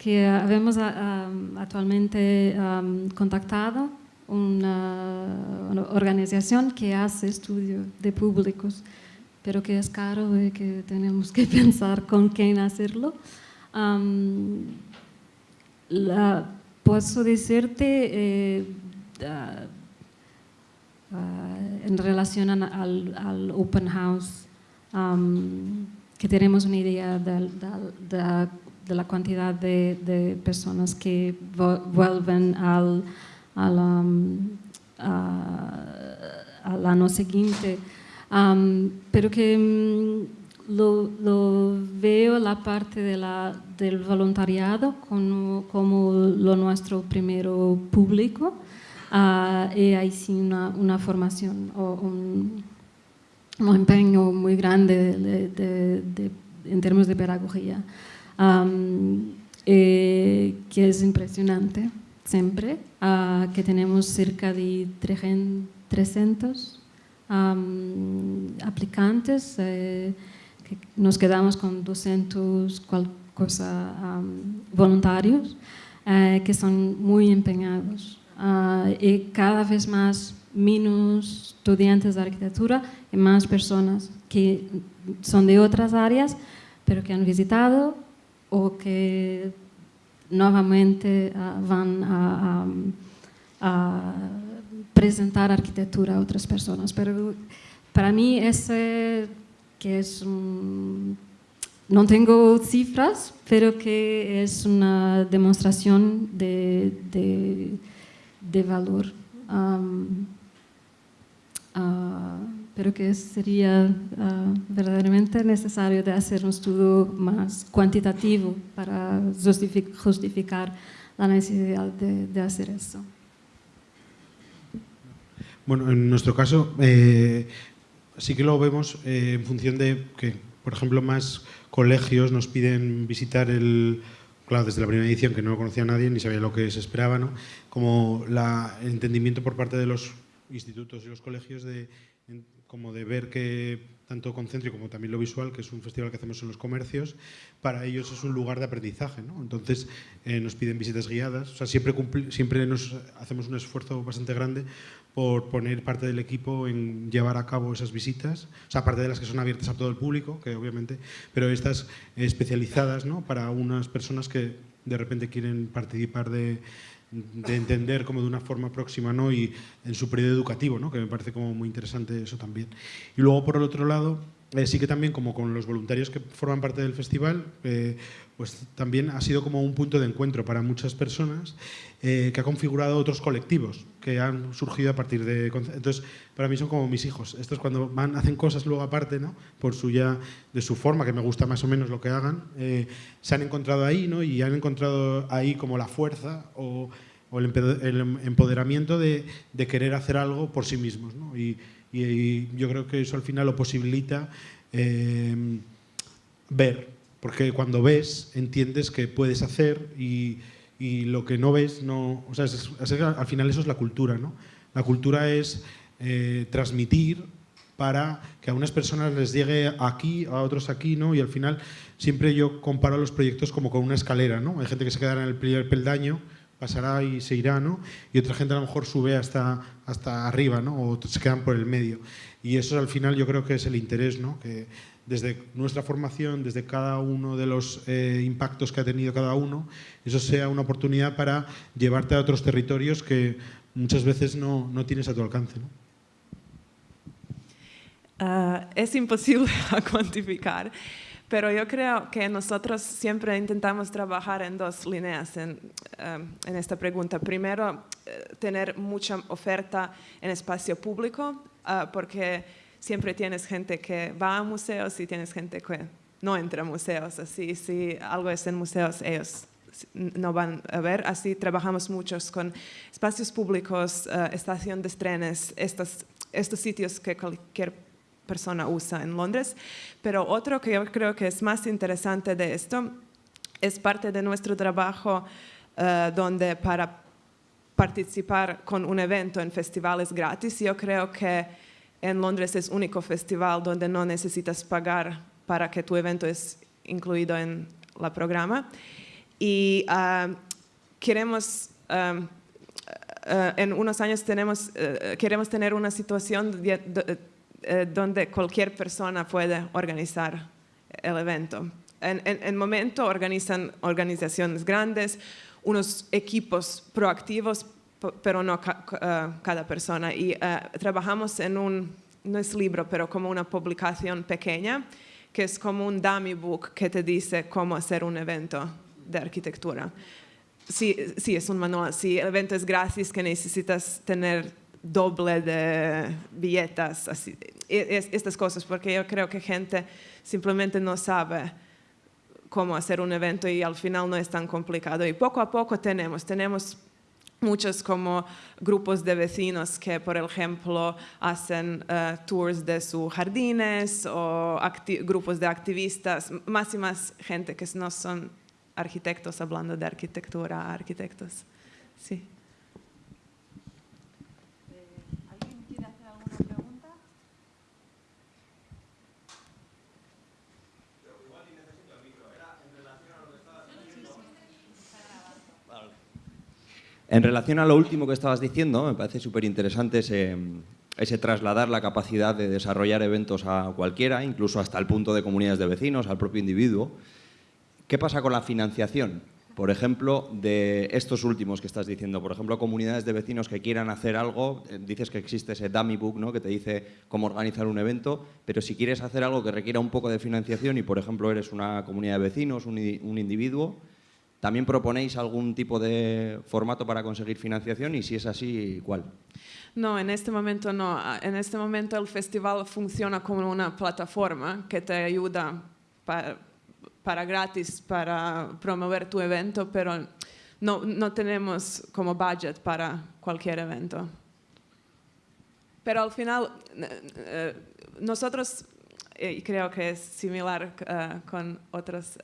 que habemos um, actualmente um, contactado una, una, organización que hace estudio de públicos, pero que es caro y que tenemos que pensar con quién hacerlo. La, puedo decirte eh, uh, uh, en relación al, al open house um, que tenemos una idea de, de, de, de la cantidad de, personas que vuelven al, al, um, al año siguiente, um, pero que mm, lo, veo la parte de la, del voluntariado como, como lo nuestro primero público. Uh, y ahí sí una, una formación o un, un empeño muy grande de, de, de, en términos de pedagogía, um, eh, que es impresionante siempre, uh, que tenemos cerca de 300 um, aplicantes, eh, que nos quedamos con 200 cosa, um, voluntarios, eh, que son muy empeñados. Uh, y cada vez más menos estudiantes de arquitectura y más personas que son de otras áreas, pero que han visitado o que nuevamente uh, van a, presentar arquitectura a otras personas. Pero para mí ese que es no tengo cifras, pero que es una demostración de, de, valor. Pero que sería uh, verdaderamente necesario hacer un estudio más cuantitativo para justific justificar la necesidad de, de, hacer eso. Bueno, en nuestro caso eh, sí que lo vemos eh, en función de que, por ejemplo, más colegios nos piden visitar el, claro, desde la primera edición que no lo conocía nadie ni sabía lo que se esperaba, ¿no? como el entendimiento por parte de los institutos y los colegios de, como de ver que tanto concéntrico como también lo visual, que es un festival que hacemos en los comercios, para ellos es un lugar de aprendizaje. ¿no? Entonces eh, nos piden visitas guiadas, o sea, siempre, siempre nos hacemos un esfuerzo bastante grande por poner parte del equipo en llevar a cabo esas visitas, o sea, aparte de las que son abiertas a todo el público, que obviamente, pero estas especializadas ¿no? para unas personas que de repente quieren participar de, de entender como de una forma próxima ¿no? y en su periodo educativo, ¿no? que me parece como muy interesante eso también. Y luego, por el otro lado, eh, sí que también como con los voluntarios que forman parte del festival, eh, pues también ha sido como un punto de encuentro para muchas personas eh, que ha configurado otros colectivos que han surgido a partir de... Entonces, para mí son como mis hijos. Estos cuando van, hacen cosas luego aparte, ¿no? por su ya, de su forma, que me gusta más o menos lo que hagan, eh, se han encontrado ahí ¿no? y han encontrado ahí como la fuerza o, o el empoderamiento de, de, querer hacer algo por sí mismos. ¿no? Y, y, y, yo creo que eso al final lo posibilita eh, ver porque cuando ves entiendes que puedes hacer y, y lo que no ves no... O sea, es- es- al final eso es la cultura, ¿no? La cultura es eh, transmitir para que a unas personas les llegue aquí, a otros aquí, ¿no? Y al final siempre yo comparo los proyectos como con una escalera, ¿no? Hay gente que se quedará en el primer peldaño, pasará y se irá, ¿no? Y otra gente a lo mejor sube hasta, hasta arriba, ¿no? O se quedan por el medio. Y eso al final yo creo que es el interés, ¿no? Que desde nuestra formación, desde cada uno de los eh, impactos que ha tenido cada uno, eso sea una oportunidad para llevarte a otros territorios que muchas veces no, no tienes a tu alcance, ¿no? Ah, es imposible cuantificar, pero yo creo que nosotros siempre intentamos trabajar en dos líneas en, em, en esta pregunta. Primero, eh, tener mucha oferta en espacio público, ah, porque siempre tienes gente que va a museos y tienes gente que no entra a museos. Así, si algo es en museos, ellos no van a ver. Así trabajamos muchos con espacios públicos, eh, estación de trenes, estos, estos sitios que cualquier persona usa en Londres. Pero otro que yo creo que es más interesante de esto es parte de nuestro trabajo eh, donde para participar con un evento en festivales gratis, yo creo que en Londres es único festival donde no necesitas pagar para que tu evento es incluido en la programa. Y ah, queremos, ah, ah, en unos años tenemos, eh, queremos tener una situación eh, donde cualquier persona puede organizar el evento. En, en, en momento organizan organizaciones grandes, unos equipos proactivos, pero no ca- ah, cada persona. Y ah, trabajamos en un, no es libro, pero como una publicación pequeña, que es como un dummy book que te dice cómo hacer un evento de arquitectura. Sí, sí, es un manual. Si el evento es gratis, que necesitas tener doble de billetas, así, e- es- estas cosas, porque yo creo que gente simplemente no sabe cómo hacer un evento y al final no es tan complicado. Y poco a poco tenemos, tenemos muchos como grupos de vecinos que, por ejemplo, hacen eh, tours de sus jardines o grupos de activistas, más y más gente que no son arquitectos hablando de arquitectura, arquitectos. Sí. ¿Alguien quiere hacer alguna pregunta? En relación a lo último que estabas diciendo, me parece súper interesante ese, trasladar la capacidad de desarrollar eventos a cualquiera, incluso hasta el punto de comunidades de vecinos, al propio individuo. ¿Qué pasa con la financiación? Por ejemplo, de estos últimos que estás diciendo, por ejemplo, comunidades de vecinos que quieran hacer algo, eh, dices que existe ese dummy book ¿no? que te dice cómo organizar un evento, pero si quieres hacer algo que requiera un poco de financiación y, por ejemplo, eres una comunidad de vecinos, un individuo, ¿también proponéis algún tipo de formato para conseguir financiación? Y si es así, ¿cuál? No, en este momento no. Ah, En este momento el festival funciona como una plataforma que te ayuda pa- para gratis para promover tu evento, pero no, no tenemos como budget para cualquier evento. Pero al final, eh, nosotros, eh, y creo que es similar eh, con otros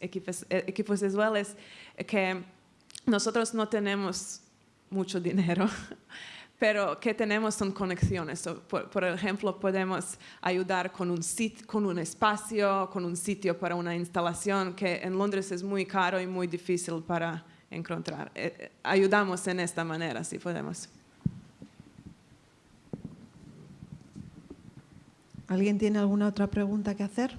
equipos, eh, equipos visuales, que nosotros no tenemos mucho dinero, pero que tenemos son conexiones. Por ejemplo, podemos ayudar con un, sit- con un espacio, con un sitio para una instalación que en Londres es muy caro y muy difícil para encontrar. Eh, eh, ayudamos en esta manera, si podemos. ¿Alguien tiene alguna otra pregunta que hacer?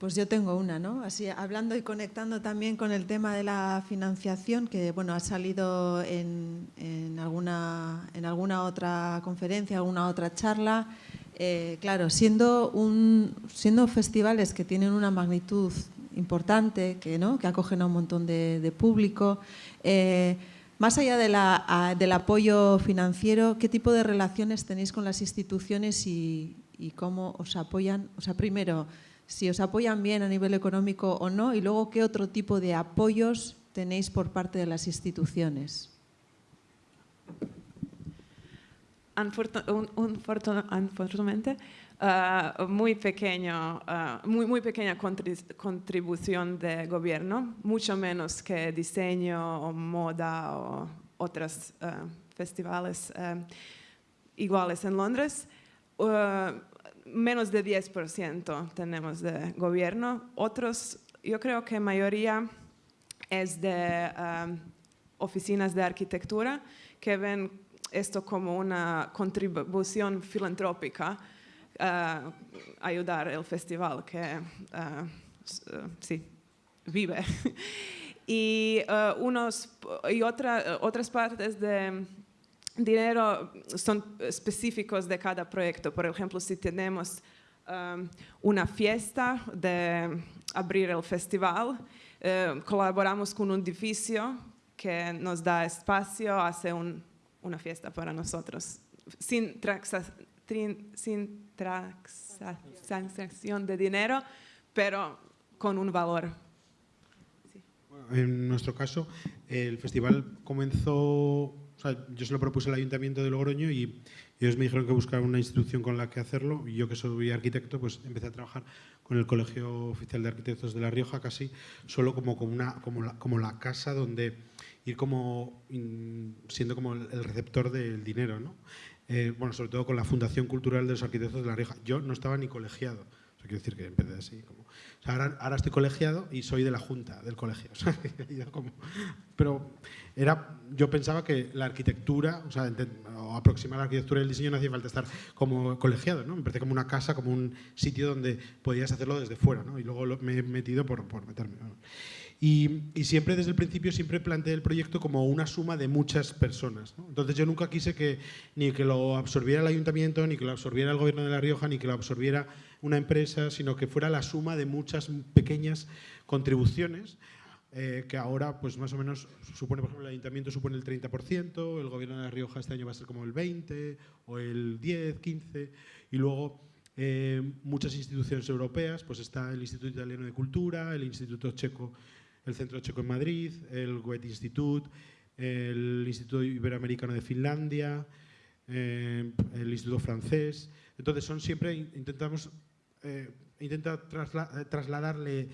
Pues yo tengo una, ¿no? Así, hablando y conectando también con el tema de la financiación, que bueno, ha salido en, en alguna, en alguna otra conferencia, alguna otra charla. Eh, claro, siendo, un, siendo festivales que tienen una magnitud importante, que, ¿no? que acogen a un montón de, de público, eh, más allá de la- a- del apoyo financiero, ¿qué tipo de relaciones tenéis con las instituciones y, y cómo os apoyan? O sea, primero, si os apoyan bien a nivel económico o no, y luego qué otro tipo de apoyos tenéis por parte de las instituciones. unfortunadamente, uh, muy, pequeño, uh, muy, pequeña contribución de gobierno, mucho menos que diseño o moda o otros uh, festivales iguales en Londres. Menos de 10% tenemos de gobierno. Otros, yo creo que mayoría es de oficinas de arquitectura que ven esto como una contribución filantrópica, uh, ayudar el festival que uh, sí, vive. y, uh, unos, y otra, otras partes de dinero son específicos de cada proyecto. Por ejemplo, si tenemos um, una fiesta de abrir el festival, colaboramos con un edificio que nos da espacio, hace un una fiesta para nosotros, sin, sin transacción de dinero, pero con un valor. En nuestro caso, el festival comenzó, yo se lo propuse al Ayuntamiento de Logroño y ellos me dijeron que buscar una institución con la que hacerlo y yo que soy arquitecto, pues empecé a trabajar con el Colegio Oficial de Arquitectos de La Rioja casi solo como, como, la, casa donde ir como siendo como el receptor del dinero, ¿no? Eh, bueno, sobre todo con la Fundación Cultural de los Arquitectos de La Rioja. Yo no estaba ni colegiado, o sea, decir que empecé así. Ahora, ahora, estoy colegiado y soy de la junta del colegio. pero era, yo pensaba que la arquitectura, o sea, o aproximar la arquitectura y el diseño no hacía falta estar como colegiado, ¿no? Me parece como una casa, como un sitio donde podías hacerlo desde fuera, ¿no? Y luego me he metido por, por meterme. Y, siempre desde el principio siempre planteé el proyecto como una suma de muchas personas. Entonces yo nunca quise que ni que lo absorbiera el ayuntamiento, ni que lo absorbiera el gobierno de La Rioja, ni que lo absorbiera una empresa, sino que fuera la suma de muchas pequeñas contribuciones eh, que ahora pues más o menos supone, por ejemplo, el ayuntamiento supone el 30%, el gobierno de La Rioja este año va a ser como el 20% o el 10, 15%, y luego eh, muchas instituciones europeas, pues está el Instituto Italiano de Cultura, el Instituto Checo el Centro Checo en Madrid, el Goethe Institut, el Instituto Iberoamericano de Finlandia, eh, el Instituto Francés. Entonces son siempre, intentamos, eh, intenta trasladarle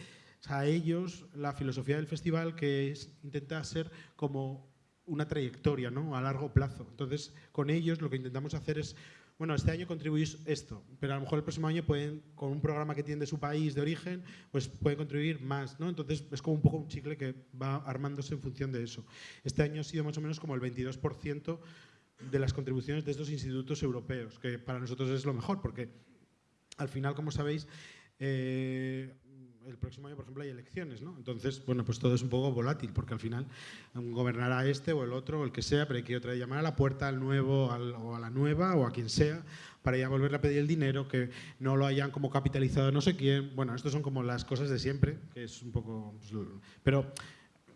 a ellos la filosofía del festival que es, intenta ser como una trayectoria ¿no? a largo plazo. Entonces, con ellos lo que intentamos hacer es bueno, este año contribuís esto, pero a lo mejor el próximo año pueden, con un programa que tiene de su país de origen, pues pueden contribuir más, ¿no? Entonces es como un poco un chicle que va armándose en función de eso. Este año ha sido más o menos como el 22% de las contribuciones de estos institutos europeos, que para nosotros es lo mejor, porque al final, como sabéis, eh, el próximo año, por ejemplo, hay elecciones, ¿no? Entonces, bueno, pues todo es un poco volátil, porque al final gobernará este o el otro, o el que sea, pero hay que otra vez llamar a la puerta al nuevo o a la nueva o a quien sea para ya volver a pedir el dinero, que no lo hayan como capitalizado no sé quién. Bueno, estas son como las cosas de siempre, que es un poco... Pues, pero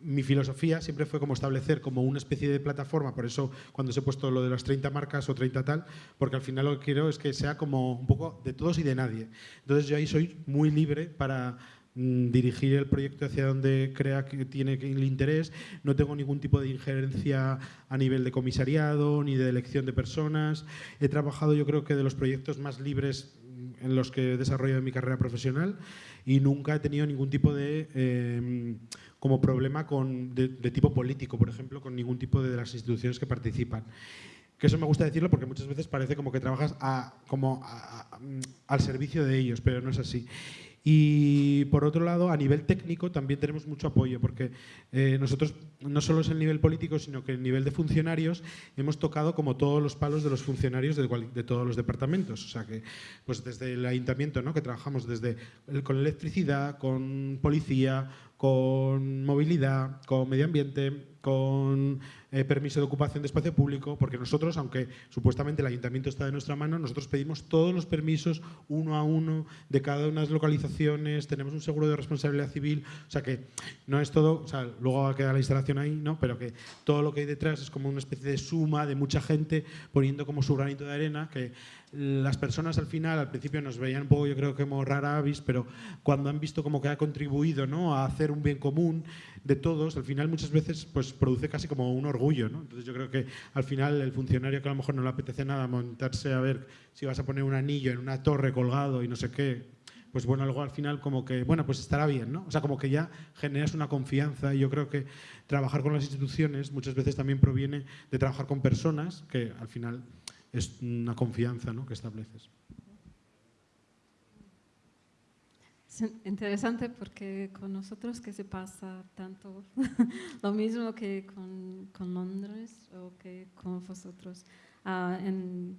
mi filosofía siempre fue como establecer como una especie de plataforma, por eso cuando se he puesto lo de las 30 marcas o 30 tal, porque al final lo que quiero es que sea como un poco de todos y de nadie. Entonces yo ahí soy muy libre para dirigir el proyecto hacia donde crea que tiene el interés. No tengo ningún tipo de injerencia a nivel de comisariado ni de elección de personas. He trabajado yo creo que de los proyectos más libres en los que he desarrollado mi carrera profesional y nunca he tenido ningún tipo de em, como problema con, de, tipo político, por ejemplo, con ningún tipo de, las instituciones que participan. Que eso me gusta decirlo porque muchas veces parece como que trabajas como al servicio de ellos, pero no es así. Y por otro lado, a nivel técnico también tenemos mucho apoyo, porque eh, nosotros no solo es el nivel político, sino que el nivel de funcionarios hemos tocado como todos los palos de los funcionarios de, todos los departamentos. O sea que, pues desde el ayuntamiento, ¿no? que trabajamos desde con electricidad, con policía, con movilidad, con medio ambiente, con eh, permiso de ocupación de espacio público, porque nosotros, aunque supuestamente el ayuntamiento está de nuestra mano, nosotros pedimos todos los permisos uno a uno de cada una de las localizaciones, tenemos un seguro de responsabilidad civil, o sea que no es todo, o sea, luego va a quedar la instalación ahí, ¿no? pero que todo lo que hay detrás es como una especie de suma de mucha gente poniendo como su granito de arena, que las personas al final, al principio nos veían un poco, yo creo que como rara avis, pero cuando han visto como que ha contribuido ¿no? a hacer un bien común, de todos, al final muchas veces pues produce casi como un orgullo, ¿no? Entonces yo creo que al final el funcionario que a lo mejor no le apetece nada montarse a ver si vas a poner un anillo en una torre colgado y no sé qué, pues bueno, algo al final como que, bueno, pues estará bien, ¿no? O sea, como que ya generas una confianza y yo creo que trabajar con las instituciones muchas veces también proviene de trabajar con personas que al final es una confianza ¿no? que estableces. Interesante porque con nosotros que se pasa tanto lo mismo que con, con, Londres o que con vosotros uh, en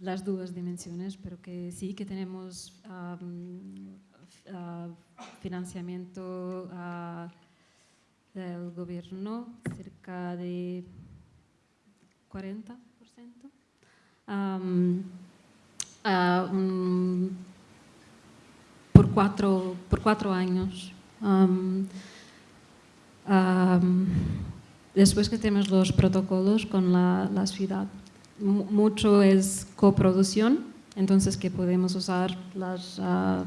las dos dimensiones, pero que sí que tenemos um, uh, financiamiento uh, del gobierno, cerca de 40%. Um, por por cuatro años. Después que tenemos los protocolos con la, ciudad, mucho es coproducción, entonces que podemos usar las, uh, uh,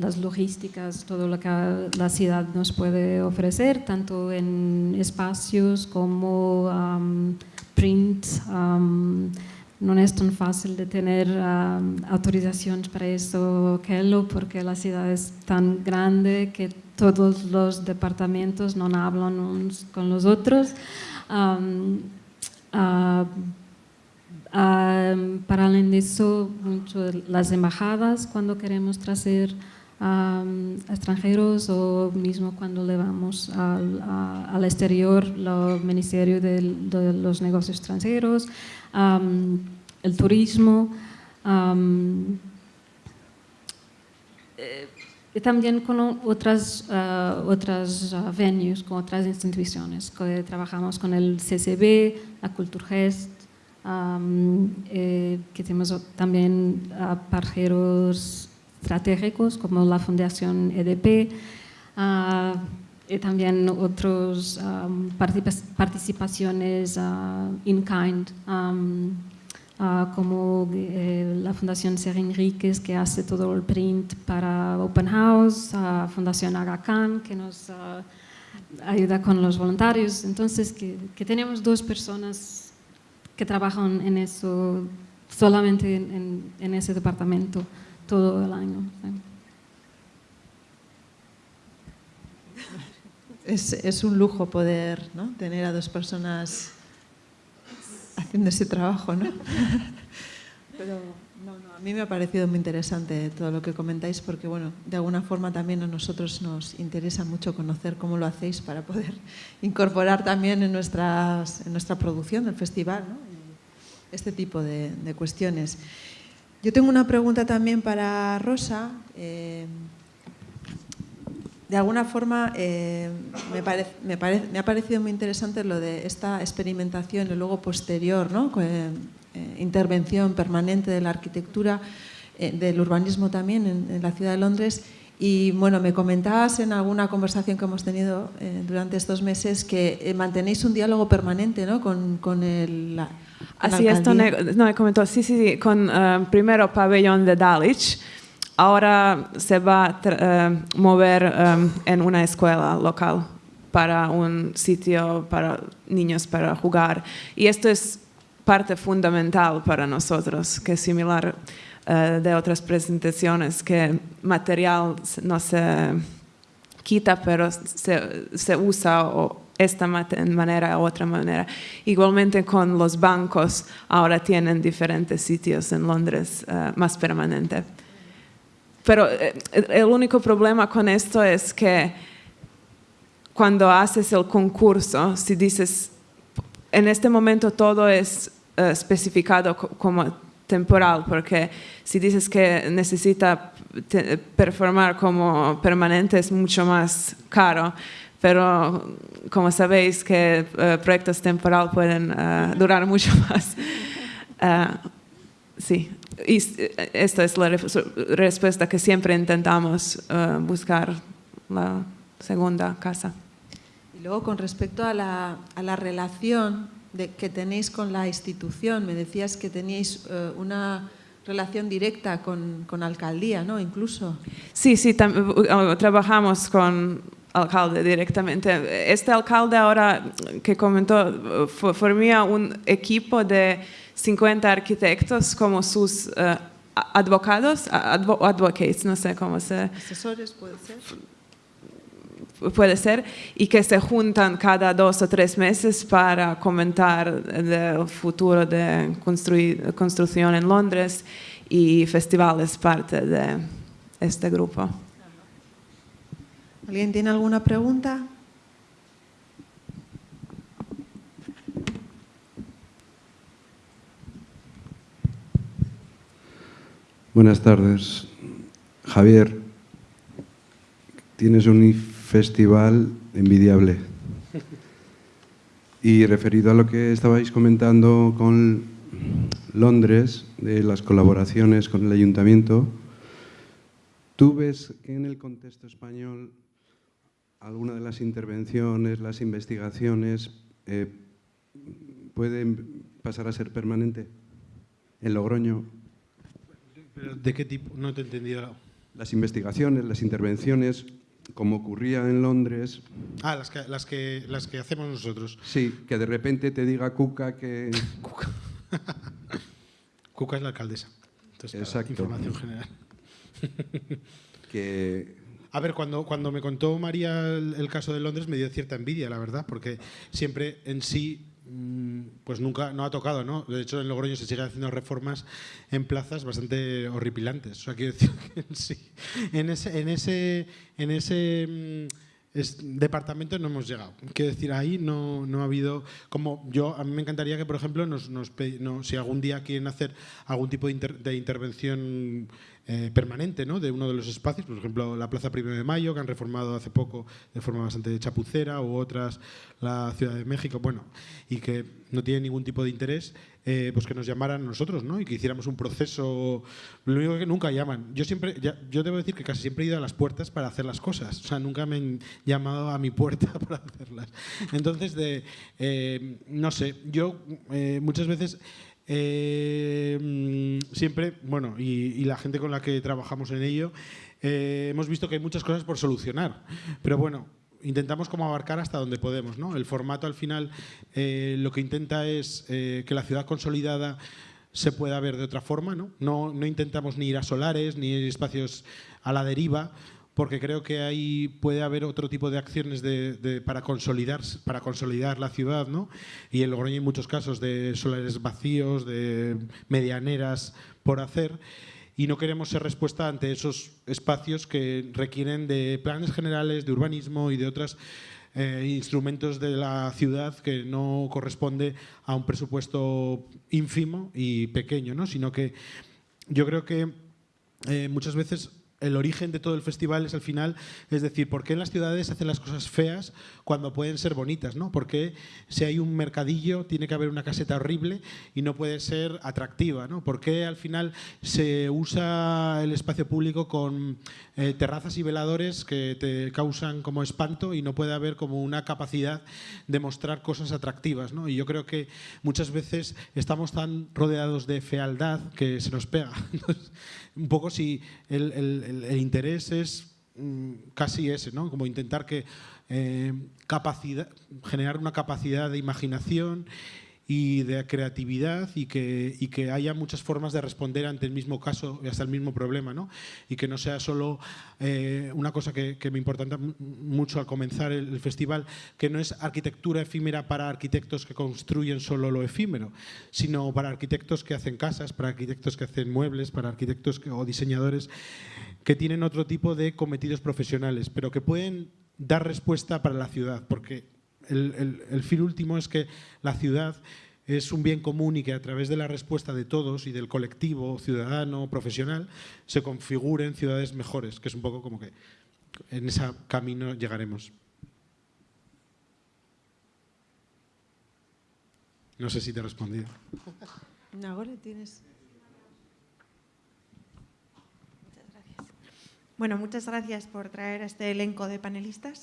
las logísticas, todo lo que la ciudad nos puede ofrecer, tanto en espacios como um, print, no es tan fácil de tener um, autorizaciones para eso que lo, porque la ciudad es tan grande que todos los departamentos no hablan unos con los otros. Um, uh, um, para eso, mucho las embajadas cuando queremos traer extranjeros o mismo cuando le vamos al, al exterior, el Ministerio de, los Negocios Extranjeros, el turismo, eh, y también con otras, uh, otras uh, venues, con otras instituciones, trabajamos con el CCB, la Culturgest, um, eh, que tenemos también uh, parceros estratégicos como la Fundación EDP, y también otras participaciones uh, in kind, uh, como eh, la Fundación Ser Enríquez que hace todo el print para Open House, uh, Fundación Aga que nos ayuda con los voluntarios. Entonces, que, tenemos dos personas que trabajan en eso, solamente en, en ese departamento todo el año. es, un lujo poder ¿no? tener a dos personas haciendo ese trabajo. ¿no? Pero no, no, a mí me ha parecido muy interesante todo lo que comentáis porque bueno, de alguna forma también a nosotros nos interesa mucho conocer cómo lo hacéis para poder incorporar también en, nuestras, en nuestra producción del festival ¿no? este tipo de, cuestiones. Yo tengo una pregunta también para Rosa. Eh, de alguna forma eh, me, ha parecido muy interesante lo de esta experimentación y luego posterior, ¿no? eh, intervención permanente de la arquitectura, del urbanismo también en, la ciudad de Londres. Y bueno, me comentabas en alguna conversación que hemos tenido durante estos meses que mantenéis un diálogo permanente ¿no? con, con el... La, Así es, no, me comentó, sí, sí, sí, con uh, primero pabellón de Dulwich, ahora se va a uh, mover um, en una escuela local para un sitio para niños para jugar. Y esto es parte fundamental para nosotros, que es similar uh, de otras presentaciones, que material no se quita, pero se, se usa o esta manera u otra manera. Igualmente con los bancos, ahora tienen diferentes sitios en Londres uh, más permanente. Pero eh, el único problema con esto es que cuando haces el concurso, si dices, en este momento todo es uh, especificado como temporal, porque si dices que necesita performar como permanente es mucho más caro, pero como sabéis que uh, proyectos temporal pueden uh, durar mucho más. sí, y esta es la respuesta que siempre intentamos uh, buscar la segunda casa. Y luego con respecto a la, a la relación de, que tenéis con la institución, me decías que teníais uh, una relación directa con, con alcaldía, ¿no? Incluso. Sí, sí, uh, trabajamos con alcalde directamente. Este alcalde ahora que comentó formía un equipo de 50 arquitectos como sus uh, advocados, advocates, no sé cómo se... Asesores, puede ser puede ser, y que se juntan cada dos o tres meses para comentar el futuro de construcción en Londres y festivales parte de este grupo. ¿Alguien tiene alguna pregunta? Buenas tardes. Javier, tienes un festival envidiable. Y referido a lo que estabais comentando con Londres, de las colaboraciones con el ayuntamiento, ¿tú ves que en el contexto español alguna de las intervenciones, las investigaciones, eh, pueden pasar a ser permanente? En Logroño. ¿De qué tipo? No te he entendido. Las investigaciones, las intervenciones, como ocurría en Londres... Ah, las que, las que, las que hacemos nosotros. Sí, que de repente te diga Cuca que... Cuca. Cuca es la alcaldesa. Entonces, Exacto. Información general. que... A ver, cuando, cuando me contó María el, caso de Londres me dio cierta envidia, la verdad, porque siempre en sí Mm, pues nunca no ha tocado, ¿no? De hecho, en Logroño se siguen haciendo reformas en plazas bastante horripilantes. O sea, quiero decir que sí, en ese, en ese, en ese mm, departamento no hemos llegado. Quiero decir, ahí no, no, ha habido, como yo, a mí me encantaría que, por ejemplo, nos, nos, si algún día quieren hacer algún tipo de, de intervención eh, permanente ¿no? de uno de los espacios, por ejemplo la Plaza Primero de Mayo, que han reformado hace poco de forma bastante chapucera, u otras la Ciudad de México, bueno, y que no tienen ningún tipo de interés, eh, pues que nos llamaran nosotros ¿no? y que hiciéramos un proceso. Lo único que nunca llaman. Yo, siempre, yo debo decir que casi siempre he ido a las puertas para hacer las cosas, o sea, nunca me han llamado a mi puerta para hacerlas. Entonces, eh, no sé, yo muchas veces eh, mm, siempre, bueno, y, la gente con la que trabajamos en ello, eh, hemos visto que hay muchas cosas por solucionar, pero bueno, intentamos como abarcar hasta donde podemos. ¿no? El formato al final eh, lo que intenta es que la ciudad consolidada se pueda ver de otra forma. ¿no? No, no intentamos ni ir a solares, ni ir espacios a la deriva, porque creo que ahí puede haber otro tipo de acciones para, consolidar, para consolidar la ciudad, ¿no? Y en Logroño hay muchos casos de solares vacíos, de medianeras por hacer, y no queremos ser respuesta ante esos espacios que requieren de planes generales, de urbanismo y de otros eh, instrumentos de la ciudad que no corresponde a un presupuesto ínfimo y pequeño, ¿no? Sino que yo creo que eh, muchas veces el origen de todo el festival es al final, es decir, ¿por qué en las ciudades hacen las cosas feas cuando pueden ser bonitas? ¿no? ¿Por qué si hay un mercadillo tiene que haber una caseta horrible y no puede ser atractiva? ¿no? ¿Por qué al final se usa el espacio público con eh, terrazas y veladores que te causan como espanto y no puede haber como una capacidad de mostrar cosas atractivas? ¿no? Y yo creo que muchas veces estamos tan rodeados de fealdad que se nos pega. un poco si el, interés es mm, casi ese, ¿no? como intentar que, eh, generar una capacidad de imaginación y de creatividad y que, y que haya muchas formas de responder ante el mismo caso y hasta el mismo problema, ¿no? Y que no sea solo eh, una cosa que, me importa mucho al comenzar el, festival, que no es arquitectura efímera para arquitectos que construyen solo lo efímero, sino para arquitectos que hacen casas, para arquitectos que hacen muebles, para arquitectos o diseñadores que tienen otro tipo de cometidos profesionales, pero que pueden dar respuesta para la ciudad, porque el, fin último es que la ciudad es un bien común y que a través de la respuesta de todos y del colectivo ciudadano, profesional, se configuren ciudades mejores, que es un poco como que en ese camino llegaremos. No sé si te he respondido. tienes... Bueno, muchas gracias por traer este elenco de panelistas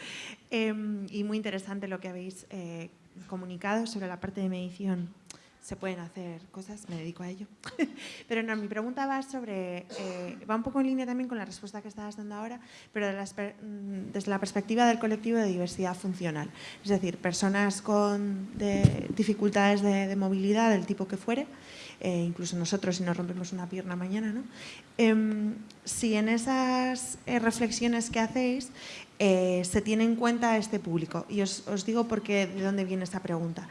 em, y muy interesante lo que habéis eh, comunicado sobre la parte de medición se pueden hacer cosas, me dedico a ello. pero no, mi pregunta va sobre, eh, va un poco en línea también con la respuesta que estabas dando ahora, pero mm, desde la perspectiva del colectivo de diversidad funcional. Es decir, personas con dificultades de, movilidad del tipo que fuere, eh, incluso nosotros si nos rompemos una pierna mañana, ¿no? Em, si en esas eh, reflexiones que hacéis se tiene en cuenta este público, y os, os digo porque de dónde viene esta pregunta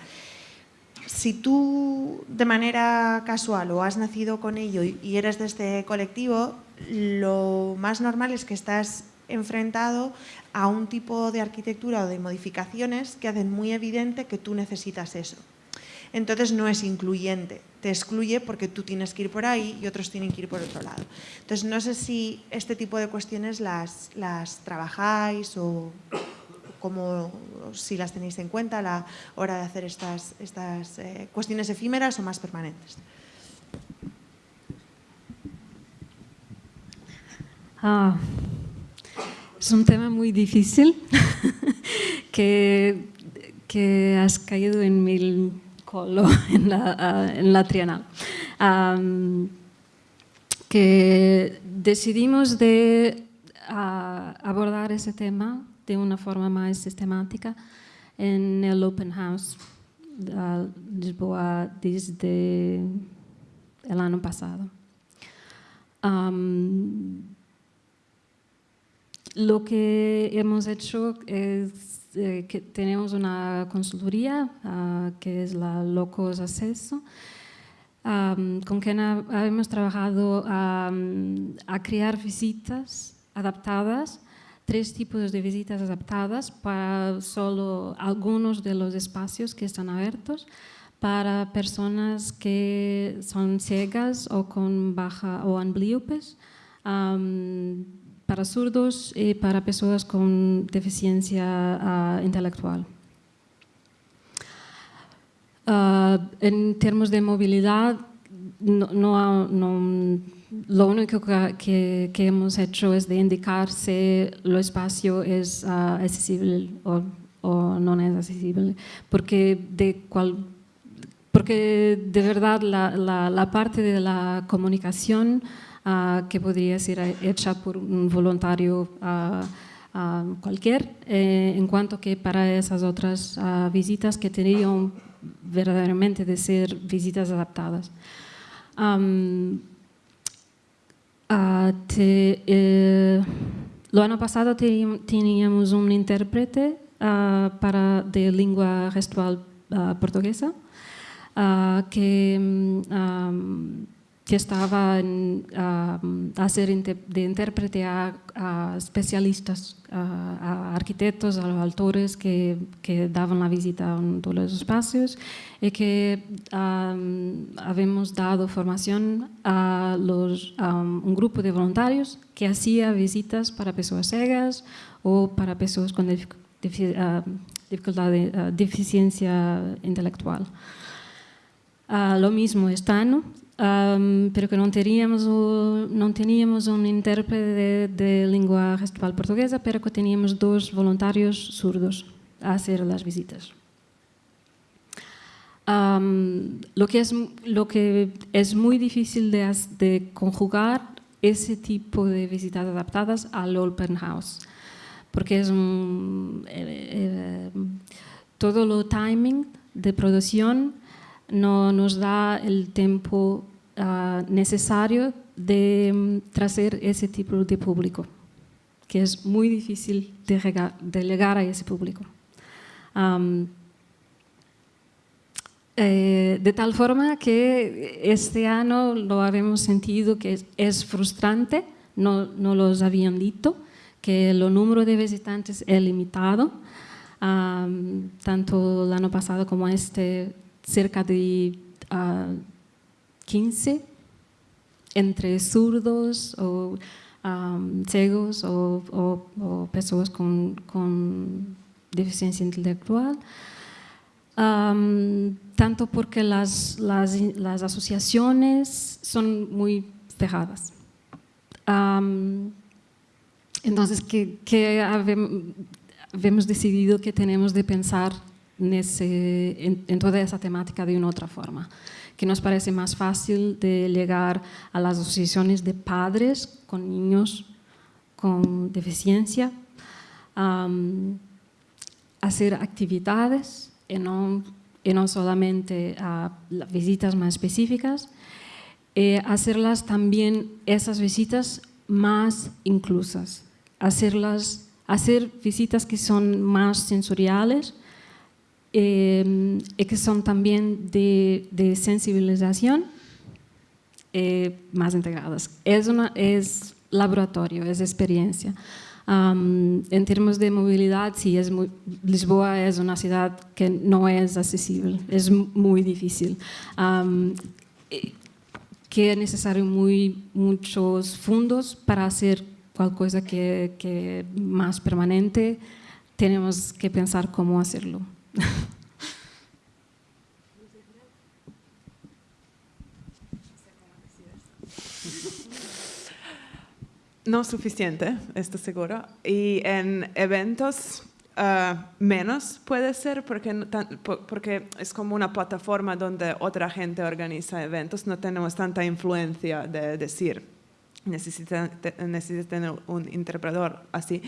si tú de manera casual o has nacido con ello y eres de este colectivo, lo más normal es que estás enfrentado a un tipo de arquitectura o de modificaciones que hacen muy evidente que tú necesitas eso. Entonces no es incluyente, te excluye porque tú tienes que ir por ahí y otros tienen que ir por otro lado. Entonces no sé si este tipo de cuestiones las, trabajáis o como si las tenéis en cuenta a la hora de hacer estas, estas eh, cuestiones efímeras o más permanentes. Ah, es un tema muy difícil que, que, has caído en mi colo en la, ah, en la trienal. que decidimos de ah, abordar ese tema de una forma más sistemática en el Open House de Lisboa desde el año pasado. lo que hemos hecho es eh, que tenemos una consultoría ah, que es la Locos Acceso, con quien hemos trabajado a crear visitas adaptadas tres tipos de visitas adaptadas para solo algunos de los espacios que están abiertos para personas que son ciegas o con baja o ambliopes, para zurdos y para personas con deficiencia ah, intelectual. Ah, en términos de movilidad, no, no lo único que, hemos hecho es de indicar si el espacio es ah, accesible o, no es accesible, porque de, porque de verdad la, parte de la comunicación ah, que podría ser hecha por un voluntario uh, cualquier, eh, en cuanto que para esas otras visitas que tenían verdaderamente de ser visitas adaptadas. Ah, eh, lo año pasado teníamos un intérprete para de lengua gestual portuguesa que mm, que estaba en, a ser de intérprete a, especialistas, a, arquitectos, a los autores que, que, daban la visita a todos los espacios y que habíamos dado formación a, los, un grupo de voluntarios que hacía visitas para personas ciegas o para personas con dificultad de deficiencia intelectual. lo mismo este año um, pero que não teríamos o, não tínhamos um intérprete de, de língua gestual portuguesa, pero que teníamos dois voluntários surdos a hacer as visitas. Um, lo, que es, lo que es muy difícil de, de conjugar ese tipo de visitas adaptadas al open house, porque es un, eh, eh, todo lo timing de producción no nos da el tiempo ah, necesario de mm, traer ese tipo de público, que es muy difícil de, llegar a ese público. Eh, de tal forma que este año lo habíamos sentido que es, frustrante, no, no los habían dicho, que el número de visitantes es limitado, tanto el año pasado como este cerca de 15 ah, entre zurdos o ciegos o, personas con, deficiencia intelectual. tanto porque las, asociaciones son muy cerradas. entonces, que, que decidido que tenemos de pensar en, toda esa temática de una otra forma, que nos parece más fácil de llegar a las asociaciones de padres con niños con deficiencia, hacer actividades y no, no solamente a visitas más específicas, hacerlas también, esas visitas más inclusas, hacerlas, hacer visitas que son más sensoriales eh, y que son también de, de sensibilización eh, más integradas. Es, una, es laboratorio, es experiencia. en términos de movilidad, sí, es Lisboa es una ciudad que no es accesible, es muy difícil. Eh, que es necesario muy, muchos fondos para hacer cualquier cosa que, que más permanente. Tenemos que pensar cómo hacerlo. No suficiente, esto seguro. Y en eventos ah, menos puede ser porque, porque es como una plataforma donde otra gente organiza eventos. No tenemos tanta influencia de decir, necesitan, tener un interpretador así.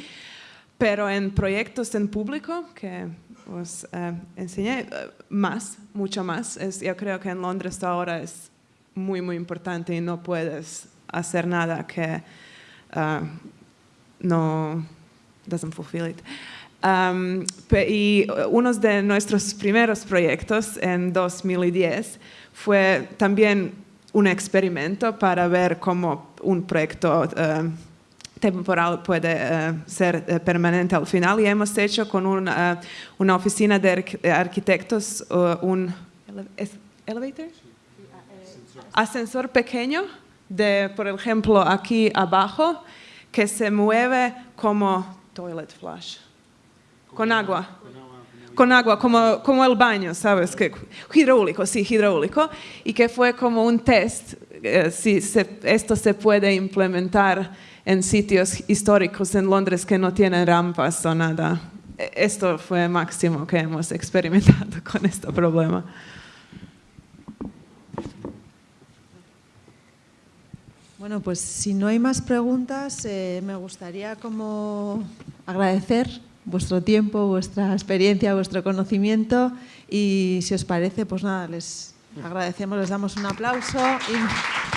Pero en proyectos en público, que os eh, enseñé eh, más, mucho más, yo creo que en Londres ahora es muy, muy importante y no puedes hacer nada que uh, no doesn't fulfill it. Um, y uno de nuestros primeros proyectos en 2010 fue también un experimento para ver cómo un proyecto temporal puede uh, ser uh, permanente al final y hemos hecho con una, una oficina de arquitectos un elevator? ascensor pequeño de, por ejemplo, aquí abajo, que se mueve como toilet flush, con agua. Con agua, como, como el baño, ¿sabes? Que, hidráulico, sí, hidráulico. Y que fue como un test, eh, si esto se puede implementar en sitios históricos en Londres que no tienen rampas o nada. E, esto fue el máximo que hemos experimentado con este problema. Bueno, pues si no hay más preguntas, eh, me gustaría como agradecer vuestro tiempo, vuestra experiencia, vuestro conocimiento y si os parece, pues nada, les agradecemos, les damos un aplauso. Y...